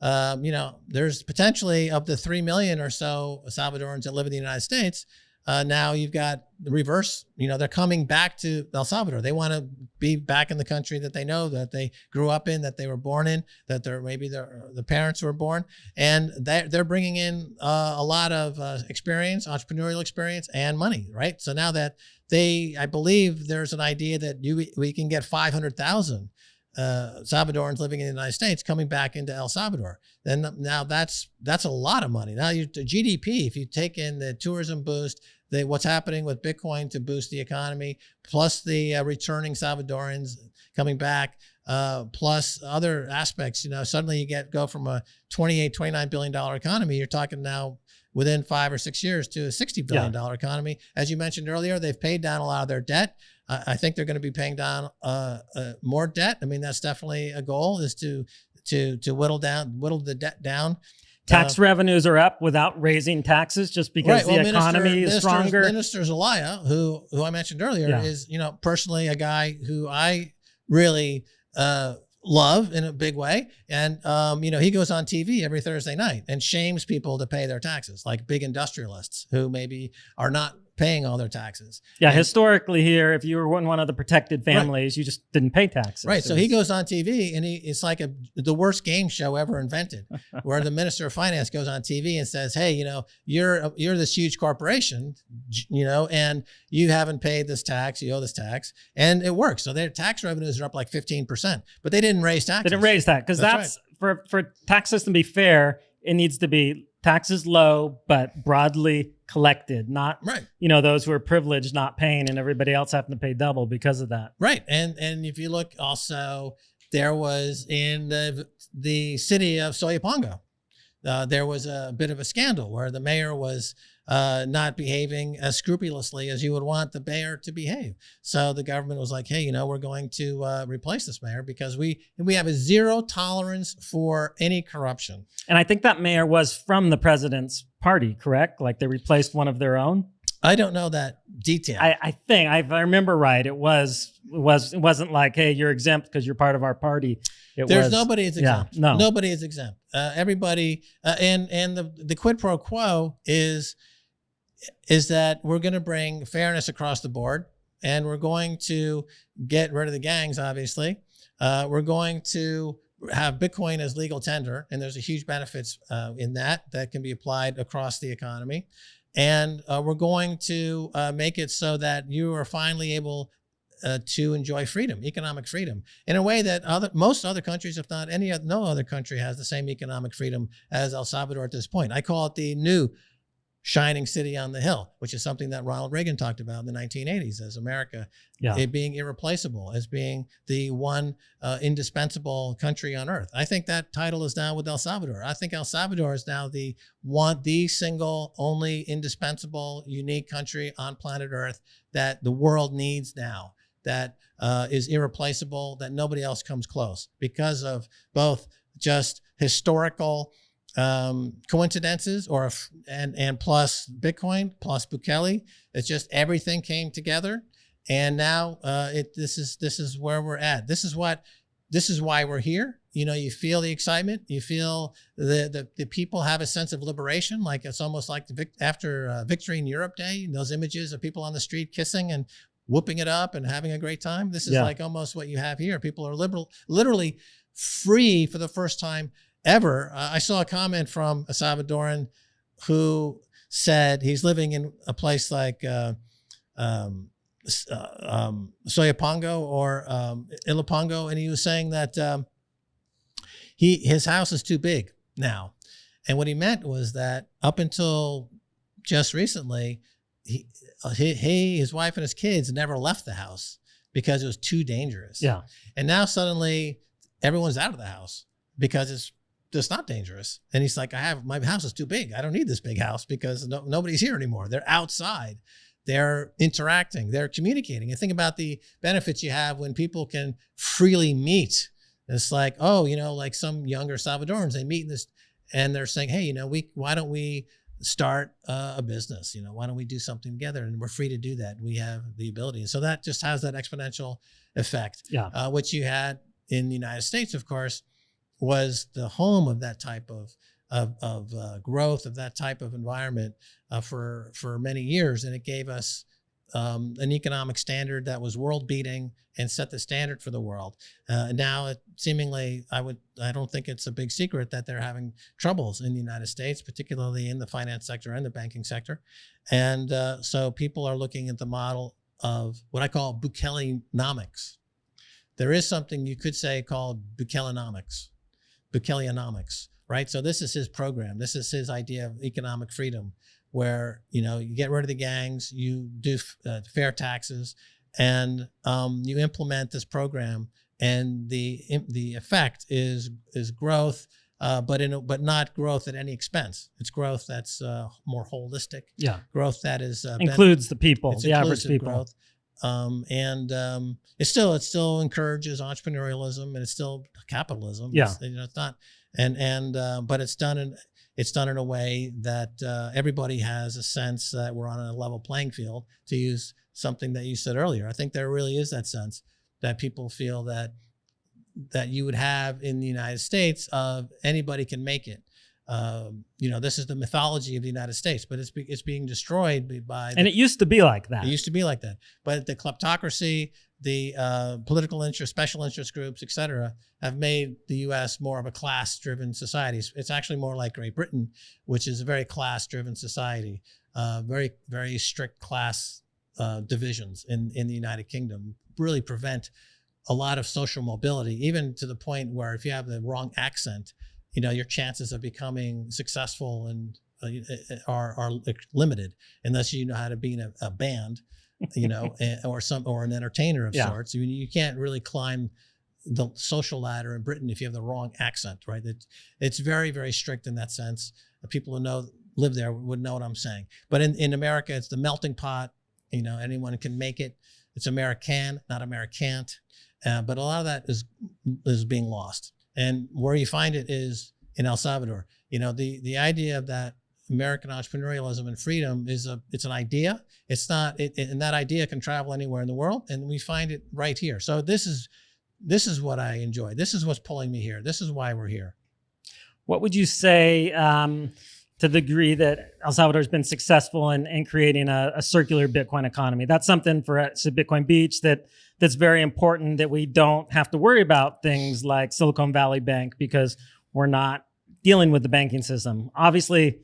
Um, you know, there's potentially up to three million or so Salvadorans that live in the United States. Uh, now you've got the reverse. You know, they're coming back to El Salvador. They want to be back in the country that they know, that they grew up in, that they were born in, that they're maybe their the parents were born, and they're they're bringing in uh, a lot of uh, experience, entrepreneurial experience, and money. Right. So now that they, I believe, there's an idea that you we can get five hundred thousand uh, Salvadorans living in the United States coming back into El Salvador. Then now that's that's a lot of money. Now you GDP, if you take in the tourism boost, the what's happening with Bitcoin to boost the economy, plus the uh, returning Salvadorans coming back, uh, plus other aspects, you know, suddenly you get go from a 28, 29 billion dollar economy. You're talking now within five or six years to a 60 billion dollar economy. As you mentioned earlier, they've paid down a lot of their debt. I I think they're going to be paying down uh, uh, more debt. I mean, that's definitely a goal is to to to whittle down whittle the debt down. Tax Uh, revenues are up without raising taxes just because the Minister- economy is Minister- stronger. Minister Zelaya, who who I mentioned earlier, Yeah. is you know personally a guy who I really uh, love in a big way, and um, you know he goes on TV every Thursday night and shames people to pay their taxes, like big industrialists who maybe are not paying all their taxes. yeah, and- historically here, if you were in one of the protected families, you just didn't pay taxes. Right. So he goes on TV and he it's like a the worst game show ever invented, where the minister of finance goes on TV and says, "Hey, you know, you're you're this huge corporation, you know, and you haven't paid this tax, you owe this tax, and it works. So their tax revenues are up like fifteen percent, but they didn't raise taxes. They didn't raise that because That's that's, for for tax system to be fair, it needs to be taxes low but broadly collected, not Right. you know those who are privileged not paying and everybody else having to pay double because of that. Right. And and if you look also, there was in the the city of Soyapango, uh, there was a bit of a scandal where the mayor was uh, not behaving as scrupulously as you would want the mayor to behave. So the government was like, hey, you know, we're going to uh, replace this mayor because we we have a zero tolerance for any corruption. And I think that mayor was from the president's party, correct? Like they replaced one of their own. I don't know that detail. I, I think if I remember right, it was it was it wasn't like, hey, you're exempt because you're part of our party. It There's was, nobody is yeah, exempt. no. nobody is exempt. Uh, everybody, uh, and and the the quid pro quo is is that we're going to bring fairness across the board, and we're going to get rid of the gangs. Obviously, uh, we're going to have Bitcoin as legal tender, and there's a huge benefits uh, in that that can be applied across the economy. And uh, we're going to uh, make it so that you are finally able uh, to enjoy freedom, economic freedom, in a way that other most other countries, if not any, no other country, has the same economic freedom as El Salvador at this point. I call it the new shining city on the hill, which is something that Ronald Reagan talked about in the 1980s as America Yeah. it being irreplaceable, as being the one uh, indispensable country on earth. I think that title is now with El Salvador. I think El Salvador is now the one, the single, only indispensable, unique country on planet Earth that the world needs now. That uh, is irreplaceable. That nobody else comes close because of both just historical um, coincidences or if- and and plus Bitcoin plus Bukele. It's just everything came together, and now uh, it this is this is where we're at. This is what this is why we're here. You know, you feel the excitement. You feel the the, the people have a sense of liberation. Like it's almost like the vic- after uh, Victory in Europe Day. Those images of people on the street kissing and whooping it up and having a great time. This is Yeah. like almost what you have here. People are liberal, literally free for the first time ever. Uh, I saw a comment from a Salvadoran who said he's living in a place like uh, um, uh, um, Soyapango or um, Ilopango, and he was saying that um, he his house is too big now, and what he meant was that up until just recently, he, uh, he, he his wife and his kids never left the house because it was too dangerous. Yeah. And now suddenly everyone's out of the house because it's just not dangerous. And he's like, I have my house is too big. I don't need this big house because no, nobody's here anymore. They're outside. They're interacting. They're communicating. And think about the benefits you have when people can freely meet. It's like, oh, you know, like some younger Salvadorans, they meet in this and they're saying, hey, you know, we why don't we start uh, a business? You know, why don't we do something together? And we're free to do that. We have the ability. And so that just has that exponential effect Yeah. uh, which you had in the United States, of course, was the home of that type of of, of uh, growth of that type of environment uh, for for many years, and it gave us um, an economic standard that was world beating and set the standard for the world. Uh, now, it seemingly, I would I don't think it's a big secret that they're having troubles in the United States, particularly in the finance sector and the banking sector, and uh, so people are looking at the model of what I call Bukelenomics. There is something you could say called Bukelenomics, Bukeleonomics, right? So this is his program. This is his idea of economic freedom, where you know you get rid of the gangs, you do uh, fair taxes, and um, you implement this program, and the the effect is is growth. Uh, but in a, but not growth at any expense. It's growth that's uh, more holistic. Yeah. Growth that is uh, Includes the people, it's the average people. growth. Um, and um, it still it still encourages entrepreneurialism and it's still capitalism. Yeah. It's, you know, it's not and and uh, but it's done in it's done in a way that uh, everybody has a sense that we're on a level playing field. To use something that you said earlier, I think there really is that sense that people feel that that you would have in the United States of anybody can make it. Um, you know, this is the mythology of the United States, but it's be, it's being destroyed by the And it used to be like that. it used to be like that. But the kleptocracy, the uh, political interest, special interest groups, et cetera, have made the U.S. more of a class-driven society. It's- It's actually more like Great Britain, which is a very class-driven society, uh, very, very strict class uh, divisions in, in the United Kingdom really prevent a lot of social mobility, even to the point where if you have the wrong accent, you know, your chances of becoming successful and uh, are, are limited unless you know how to be in a, a band you know, and, or some or an entertainer of Yeah. sorts. I mean, you can't really climb the social ladder in Britain if you have the wrong accent, right? It, it's very very strict in that sense. People who know live there would know what I'm saying. But in, in America, it's the melting pot. You know, anyone can make it. It's American, not Americant. Uh, but a lot of that is is being lost. And where you find it is in El Salvador. You know, the the idea of that American entrepreneurialism and freedom is a it's an idea. It's not, it, and that idea can travel anywhere in the world, and we find it right here. So this is this is what I enjoy. This is what's pulling me here. This is why we're here. What would you say um, to the degree that El Salvador's been successful in, in creating a, a circular Bitcoin economy? That's something for us at Bitcoin Beach that that's very important that we don't have to worry about things like Silicon Valley Bank because we're not dealing with the banking system. Obviously,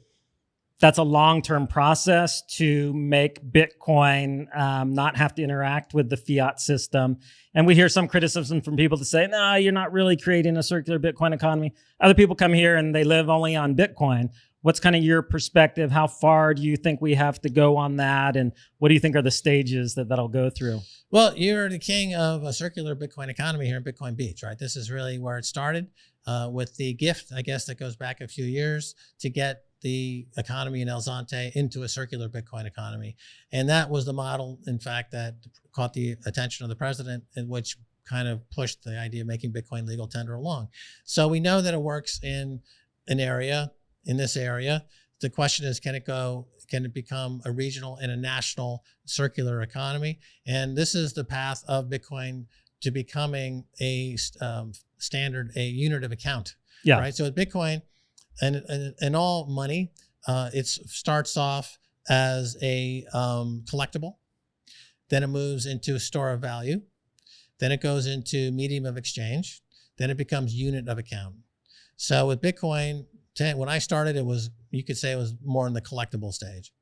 that's a long-term process to make Bitcoin um, not have to interact with the fiat system. And we hear some criticism from people to say, no, you're not really creating a circular Bitcoin economy. Other people come here and they live only on Bitcoin. What's kind of your perspective? How far do you think we have to go on that? And what do you think are the stages that that'll go through? Well, you're the king of a circular Bitcoin economy here in Bitcoin Beach, right? This is really where it started uh, with the gift, I guess, that goes back a few years to get the economy in El Zonte into a circular Bitcoin economy. And that was the model, in fact, that caught the attention of the president, in which kind of pushed the idea of making Bitcoin legal tender along. So we know that it works in an area, in this area. The question is, can it go, can it become a regional and a national circular economy? And this is the path of Bitcoin to becoming a um, standard, a unit of account. Yeah. Right. So with Bitcoin, and, and, and all money, uh, it starts off as a um, collectible. Then it moves into a store of value. Then it goes into medium of exchange. Then it becomes unit of account. So with Bitcoin, when I started, it was, you could say it was more in the collectible stage.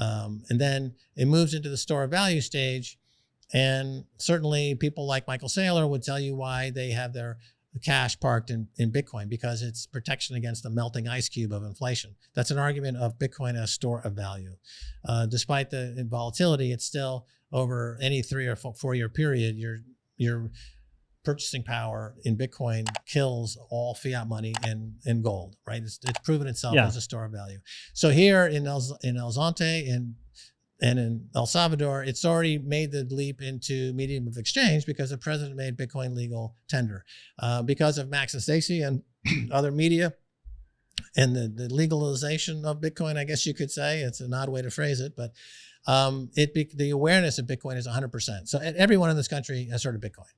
Um, and then it moves into the store of value stage. And certainly people like Michael Saylor would tell you why they have their cash parked in, in Bitcoin because it's protection against the melting ice cube of inflation. That's an argument of Bitcoin as store of value. Uh, despite the volatility, it's still over any three or four, year period, your, your purchasing power in Bitcoin kills all fiat money and, and gold, right? It's, it's proven itself yeah. as a store of value. So here in El, in El Zonte, in and in El Salvador, it's already made the leap into medium of exchange because the president made Bitcoin legal tender. Uh, because of Max and Stacy and other media and the, the, legalization of Bitcoin, I guess you could say, it's an odd way to phrase it, but um, it the awareness of Bitcoin is 100%. So everyone in this country has heard of Bitcoin,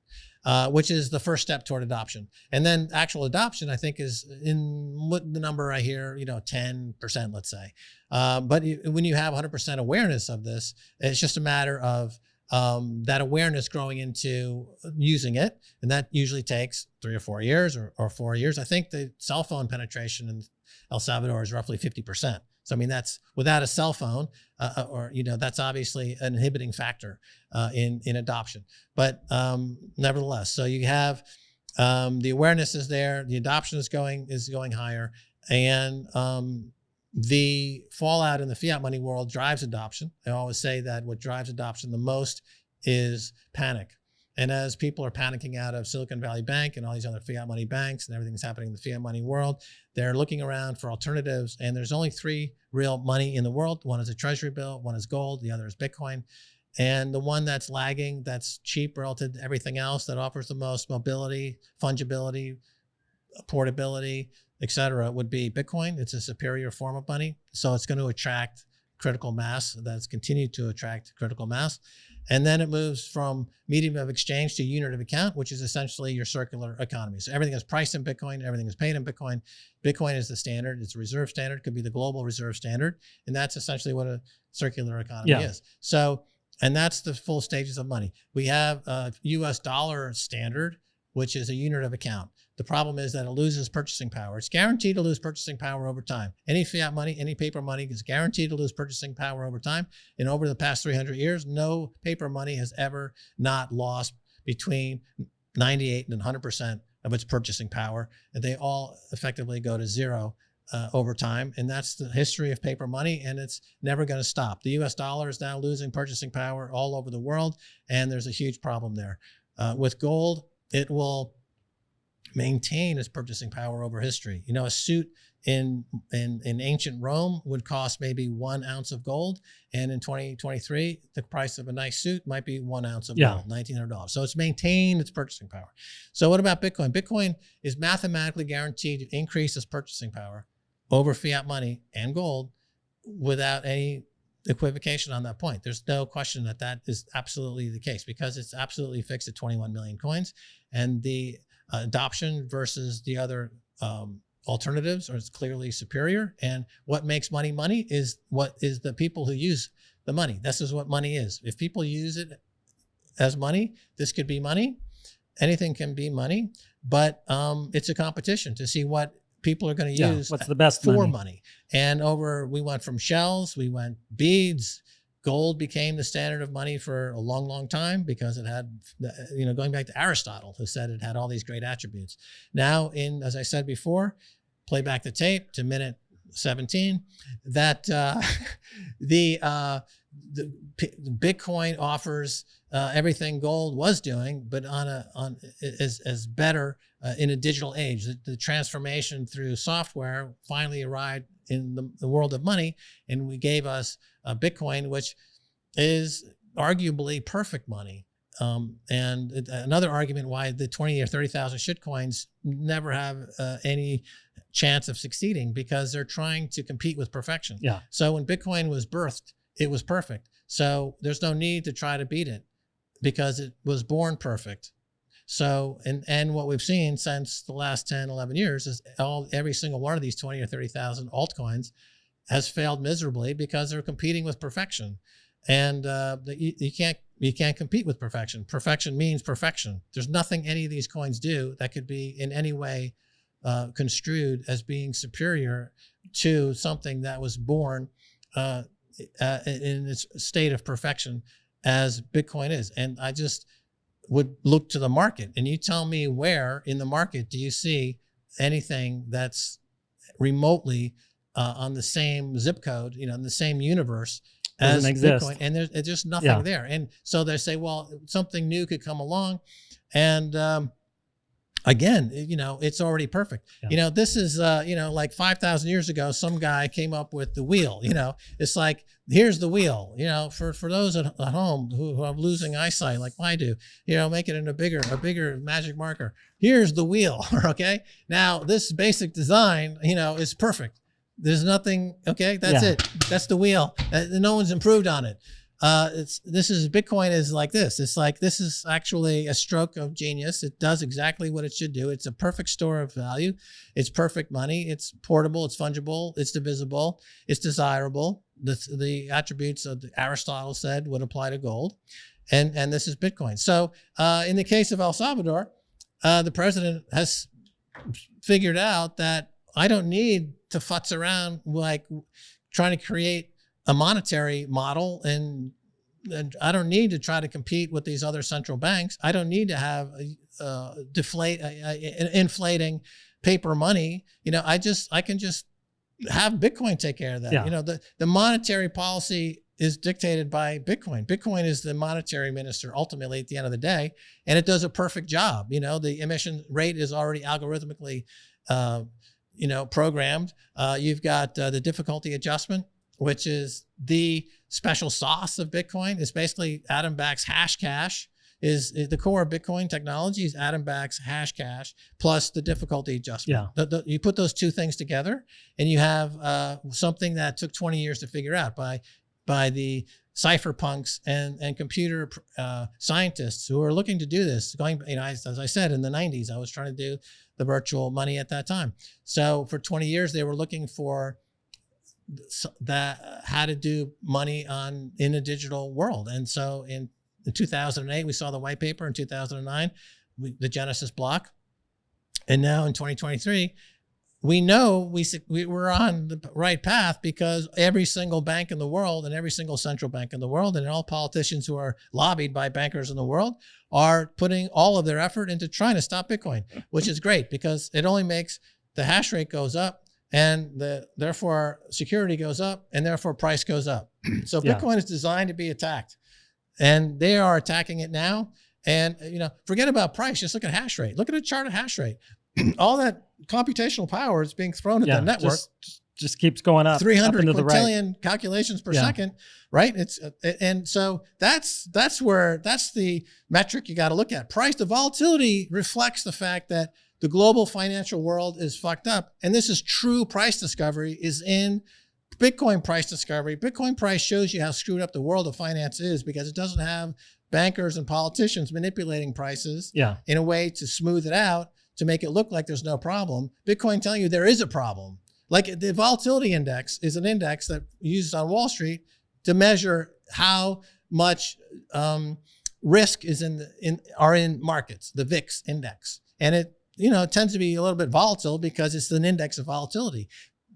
uh, which is the first step toward adoption. And then actual adoption, I think, is in what the number I hear, you know, 10%, let's say. Uh, but when you have 100% awareness of this, it's just a matter of um, that awareness growing into using it. And that usually takes three or four years or, or four years. I think the cell phone penetration in El Salvador is roughly 50%. So, I mean, that's without a cell phone uh, uh, or, you know, that's obviously an inhibiting factor uh, in, in adoption. But um, nevertheless, so you have um, the awareness is there, the adoption is going, is going higher. And um, the fallout in the fiat money world drives adoption. I always say that what drives adoption the most is panic. And as people are panicking out of Silicon Valley Bank and all these other fiat money banks and everything's happening in the fiat money world, they're looking around for alternatives. And there's only three real money in the world. One is a treasury bill, one is gold, the other is Bitcoin. And the one that's lagging, that's cheap relative to everything else, that offers the most mobility, fungibility, portability, etc., would be Bitcoin. It's a superior form of money. So it's going to attract critical mass. That's continued to attract critical mass. And then it moves from medium of exchange to unit of account, which is essentially your circular economy. So everything is priced in Bitcoin, everything is paid in Bitcoin. Bitcoin is the standard, it's a reserve standard, could be the global reserve standard. And that's essentially what a circular economy yeah. is. So, and that's the full stages of money. We have a US dollar standard, which is a unit of account. The problem is that it loses purchasing power. It's guaranteed to lose purchasing power over time. Any fiat money, any paper money is guaranteed to lose purchasing power over time. And over the past 300 years, no paper money has ever not lost between 98 and 100% of its purchasing power. And they all effectively go to zero uh, over time. And that's the history of paper money, and it's never going to stop. The US dollar is now losing purchasing power all over the world, and there's a huge problem there. Uh, with gold, it will maintain its purchasing power over history. You know, a suit in, in, in ancient Rome would cost maybe one ounce of gold. And in 2023, the price of a nice suit might be one ounce of yeah. gold, $1,900. So it's maintained its purchasing power. So what about Bitcoin? Bitcoin is mathematically guaranteed to increase its purchasing power over fiat money and gold without any equivocation on that point. There's no question that that is absolutely the case because it's absolutely fixed at 21 million coins, and the uh, adoption versus the other um, alternatives are clearly superior. And what makes money money is what is the people who use the money. This is what money is. If people use it as money, this could be money. Anything can be money, but um, it's a competition to see what people are going to Yeah, use what's the best for money? money. And over, we went from shells, we went beads. Gold became the standard of money for a long, long time because it had, you know, going back to Aristotle, who said it had all these great attributes. Now, in as I said before, play back the tape to minute 17, that uh, the uh, the Bitcoin offers uh, everything gold was doing, but on a on as as better uh, in a digital age. The, the transformation through software finally arrived in the, the world of money, and we gave us uh, Bitcoin, which is arguably perfect money. Um, and it- another argument why the 20 or 30,000 shitcoins never have uh, any chance of succeeding because they're trying to compete with perfection. Yeah. So when Bitcoin was birthed, it was perfect. So there's no need to try to beat it because it was born perfect. So, and, and what we've seen since the last 10, 11 years is all, every single one of these 20 or 30,000 altcoins has failed miserably because they're competing with perfection. And uh, you, you can't, you can't compete with perfection. Perfection means perfection. There's nothing any of these coins do that could be in any way uh, construed as being superior to something that was born uh, uh, in its state of perfection as Bitcoin is. And I just would look to the market and you tell me where in the market do you see anything that's remotely uh, on the same zip code, you know, in the same universe as Doesn't exist. Bitcoin. And there's, there's just nothing Yeah. there. And so they say, well, something new could come along. And um, again, you know, it's already perfect. Yeah. You know, this is, uh, you know, like 5,000 years ago, some guy came up with the wheel, you know, it's like, here's the wheel, you know, for, for those at, at home who, who are losing eyesight like I do, you know, make it in a bigger, a bigger magic marker. Here's the wheel. Okay. Now this basic design, you know, is perfect. There's nothing. Okay. That's Yeah. it. That's the wheel. Uh, no one's improved on it. Uh, it's this is Bitcoin is like this. It's like this is actually a stroke of genius. It does exactly what it should do. It's a perfect store of value. It's perfect money. It's portable. It's fungible. It's divisible. It's desirable. The the attributes of Aristotle said would apply to gold, and and this is Bitcoin. So uh, in the case of El Salvador, uh, the president has figured out that I don't need to futz around like trying to create a monetary model and, and I don't need to try to compete with these other central banks. I don't need to have uh, deflate uh, inflating paper money. You know, I just I can just have Bitcoin take care of that. Yeah. You know, the the monetary policy is dictated by Bitcoin. Bitcoin is the monetary minister ultimately at the end of the day, and it does a perfect job. You know, the emission rate is already algorithmically, uh, you know, programmed. Uh, you've got uh, the difficulty adjustment, which is the special sauce of Bitcoin. It's basically Adam Back's Hashcash. Is, is the core of Bitcoin technology is Adam Back's Hashcash plus the difficulty adjustment. Yeah. The- the- you put those two things together, and you have uh, something that took 20 years to figure out by by the cypherpunks and and computer uh, scientists who are looking to do this. Going, you know, as, as I said in the 90s, I was trying to do the virtual money at that time. So for 20 years, they were looking for that how to do money on in a digital world. And so in, in 2008, we saw the white paper. In 2009, we, the Genesis block, and now in 2023, we know we, we we're on the right path because every single bank in the world and every single central bank in the world and all politicians who are lobbied by bankers in the world are putting all of their effort into trying to stop Bitcoin, which is great because it only makes the hash rate goes up and the therefore security goes up and therefore price goes up. so Yeah. Bitcoin is designed to be attacked, and they are attacking it now. And you know, forget about price. Just look at hash rate. Look at a chart of hash rate. All that computational power is being thrown at Yeah, the network. Just, just- keeps going up. up 300 into the right. calculations per Yeah. second, right? It's uh, and so that's that's where that's the metric you got to look at. Price the volatility reflects the fact that the global financial world is fucked up, and this is true price discovery is in Bitcoin price discovery. Bitcoin price shows you how screwed up the world of finance is because it doesn't have bankers and politicians manipulating prices Yeah. in a way to smooth it out to make it look like there's no problem. Bitcoin telling you there is a problem. Like the volatility index is an index that uses on Wall Street to measure how much um, risk is in the in are in markets, the VIX index, and it you know it tends to be a little bit volatile because it's an index of volatility.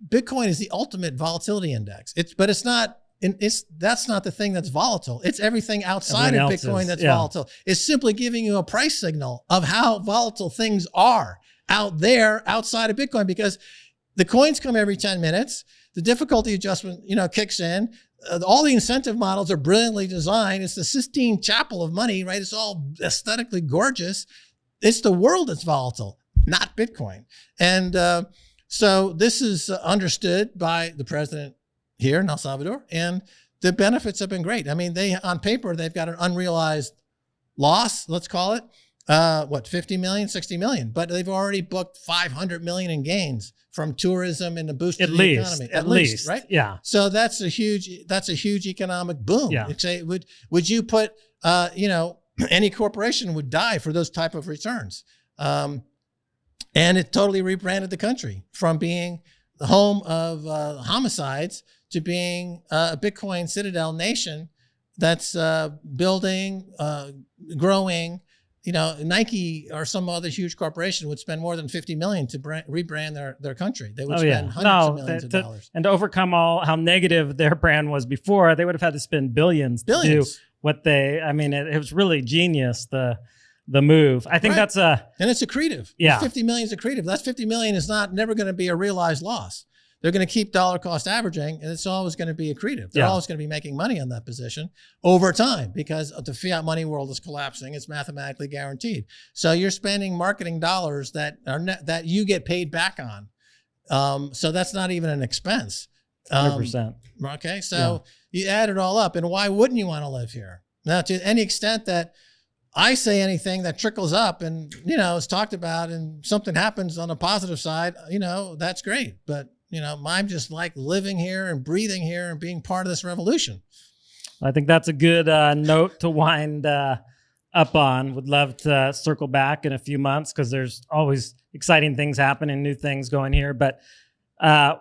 Bitcoin is the ultimate volatility index. It's but it's not. And it's that's not the thing that's volatile. It's everything outside Everything of Bitcoin is, that's yeah. volatile. It's simply giving you a price signal of how volatile things are out there outside of Bitcoin because the coins come every 10 minutes. The difficulty adjustment, you know, kicks in. Uh, all the incentive models are brilliantly designed. It's the Sistine Chapel of money, right? It's all aesthetically gorgeous. It's the world that's volatile, not Bitcoin. And uh, so this is uh, understood by the president here in El Salvador, and the benefits have been great. I mean, they on paper they've got an unrealized loss, let's call it, uh, what 50 million, 60 million, but they've already booked 500 million in gains from tourism and the boost At of the least. economy. At, least, least, right? Yeah. So that's a huge that's a huge economic boom. Yeah. Say would would you put uh, you know any corporation would die for those type of returns. Um, and it totally rebranded the country from being the home of uh, homicides to being uh, a Bitcoin citadel nation that's uh, building, uh, growing. You know, Nike or some other huge corporation would spend more than fifty million to brand, rebrand their their country. They would Oh, spend yeah. hundreds No, of millions that- of dollars. And to overcome all how negative their brand was before, they would have had to spend billions, to do what they. I mean, it, it was really genius the the move. I think Right. that's a And it's accretive. Yeah. 50 million is accretive. That 50 million is not never going to be a realized loss. They're going to keep dollar cost averaging and it's always going to be accretive. They're Yeah. always going to be making money on that position over time because the fiat money world is collapsing. It's mathematically guaranteed. So you're spending marketing dollars that are that you get paid back on. Um, so that's not even an expense. hundred Um, percent. Okay, so you add it all up, and why wouldn't you want to live here? Now, to any extent that I say anything that trickles up and you know is talked about, and something happens on the positive side, you know that's great. But you know, I'm just like living here and breathing here and being part of this revolution. I think that's a good uh, note to wind uh, up on. Would love to circle back in a few months because there's always exciting things happening, new things going here. But uh,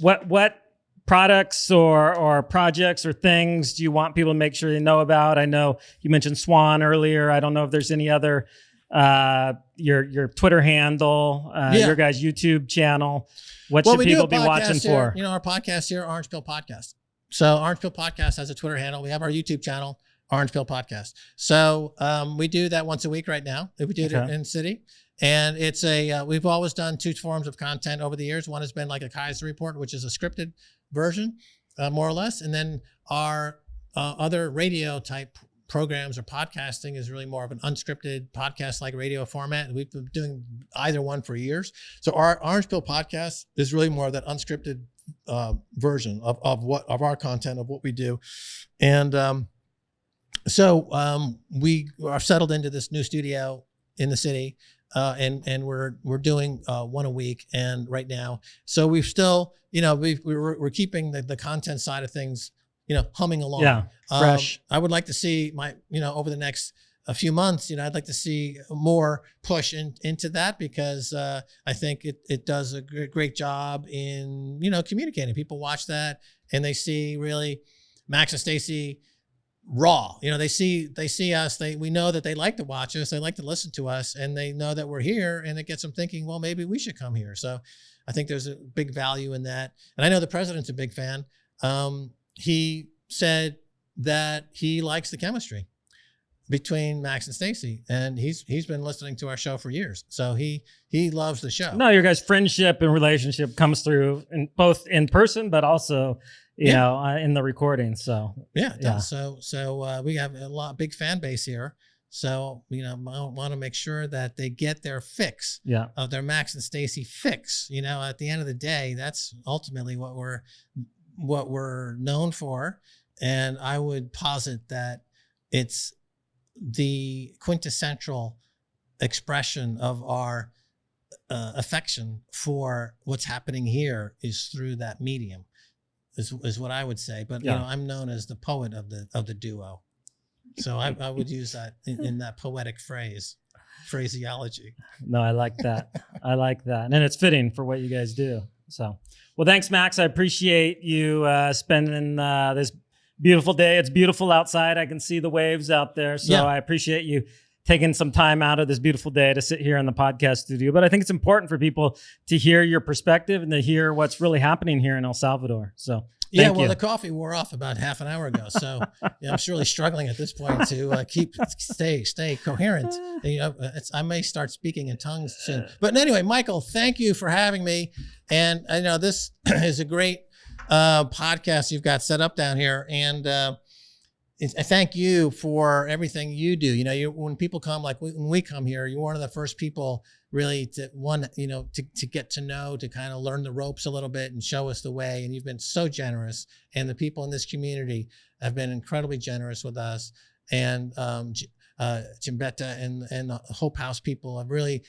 what what products or or projects or things do you want people to make sure they know about? I know you mentioned Swan earlier. I don't know if there's any other uh, your your Twitter handle, uh, Yeah. your guys' YouTube channel. What Well, should people be watching here, for? You know, our podcast here, Orange Pill Podcast. So Orange Pill Podcast has a Twitter handle. We have our YouTube channel, Orange Pill Podcast. So um, we do that once a week right now. We do it Okay. in city. And it's a, uh, we've always done two forms of content over the years. One has been like a Keiser report, which is a scripted version, uh, more or less. And then our uh, other radio type programs or podcasting is really more of an unscripted podcast like radio format. We've been doing either one for years. So our Orange Pill podcast is really more of that unscripted uh, version of, of what of our content of what we do, and um, so um, we are settled into this new studio in the city, uh, and and we're we're doing uh, one a week, and right now, so we've still you know we've, we're we're keeping the, the content side of things you know humming along. Yeah, Um, fresh. I would like to see my, you know, over the next a few months, you know, I'd like to see more push in, into that because uh, I think it, it does a great, great job in, you know, communicating. People watch that and they see really Max and Stacy raw. You know, they see they see us. They we know that they like to watch us. They like to listen to us, and they know that we're here, and it gets them thinking. Well, maybe we should come here. So, I think there's a big value in that. And I know the president's a big fan. Um, he said that he likes the chemistry between Max and Stacy, and he's he's been listening to our show for years. So he he loves the show. No, your guys' friendship and relationship comes through in both in person, but also you Yeah. know uh, in the recording. So Yeah, Yeah. So so uh, we have a lot big fan base here. So you know, I want to make sure that they get their fix yeah, of their Max and Stacy fix. You know, at the end of the day, that's ultimately what we're what we're known for. And I would posit that it's the quintessential expression of our uh, affection for what's happening here is through that medium. is is what I would say. But Yeah. you know, I'm known as the poet of the of the duo, so I, I would use that in, in that poetic phrase, phraseology. No, I like that. I like that. And it's fitting for what you guys do. So, well, thanks, Max. I appreciate you uh, spending uh, this beautiful day. It's beautiful outside. I can see the waves out there. So Yeah. I appreciate you taking some time out of this beautiful day to sit here in the podcast studio. But I think it's important for people to hear your perspective and to hear what's really happening here in El Salvador. So, yeah, well, you. the coffee wore off about half an hour ago, so yeah, I'm surely struggling at this point to uh, keep stay stay coherent. You know, it's, I may start speaking in tongues soon. But anyway, Michael, thank you for having me. And I know this is a great uh, podcast you've got set up down here, and uh, I thank you for everything you do. You know, you, when people come, like we, when we come here, you're one of the first people really to one, you know, to, to get to know, to kind of learn the ropes a little bit and show us the way. And you've been so generous, and the people in this community have been incredibly generous with us. And um, uh, Jimbetta and and the Hope House people have really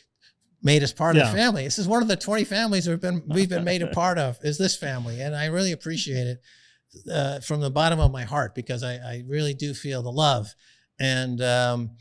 made us part of the family. This is one of the 20 families we've been we've been made a part of. Is this family, and I really appreciate it uh, from the bottom of my heart because I, I really do feel the love, and um,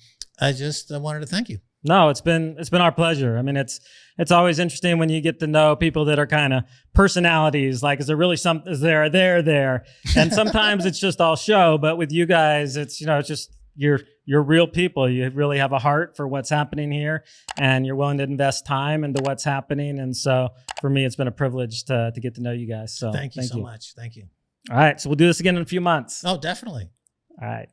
I just uh, wanted to thank you. No, it's been it's been our pleasure. I mean, it's it's always interesting when you get to know people that are kind of personalities. Like, is there really some? Is there there there? And sometimes it's just all show. But with you guys, it's you know, it's just you're you're real people. You really have a heart for what's happening here, and you're willing to invest time into what's happening. And so, for me, it's been a privilege to to get to know you guys. So, thank you so much. Thank you. All right, so we'll do this again in a few months. Oh, definitely. All right.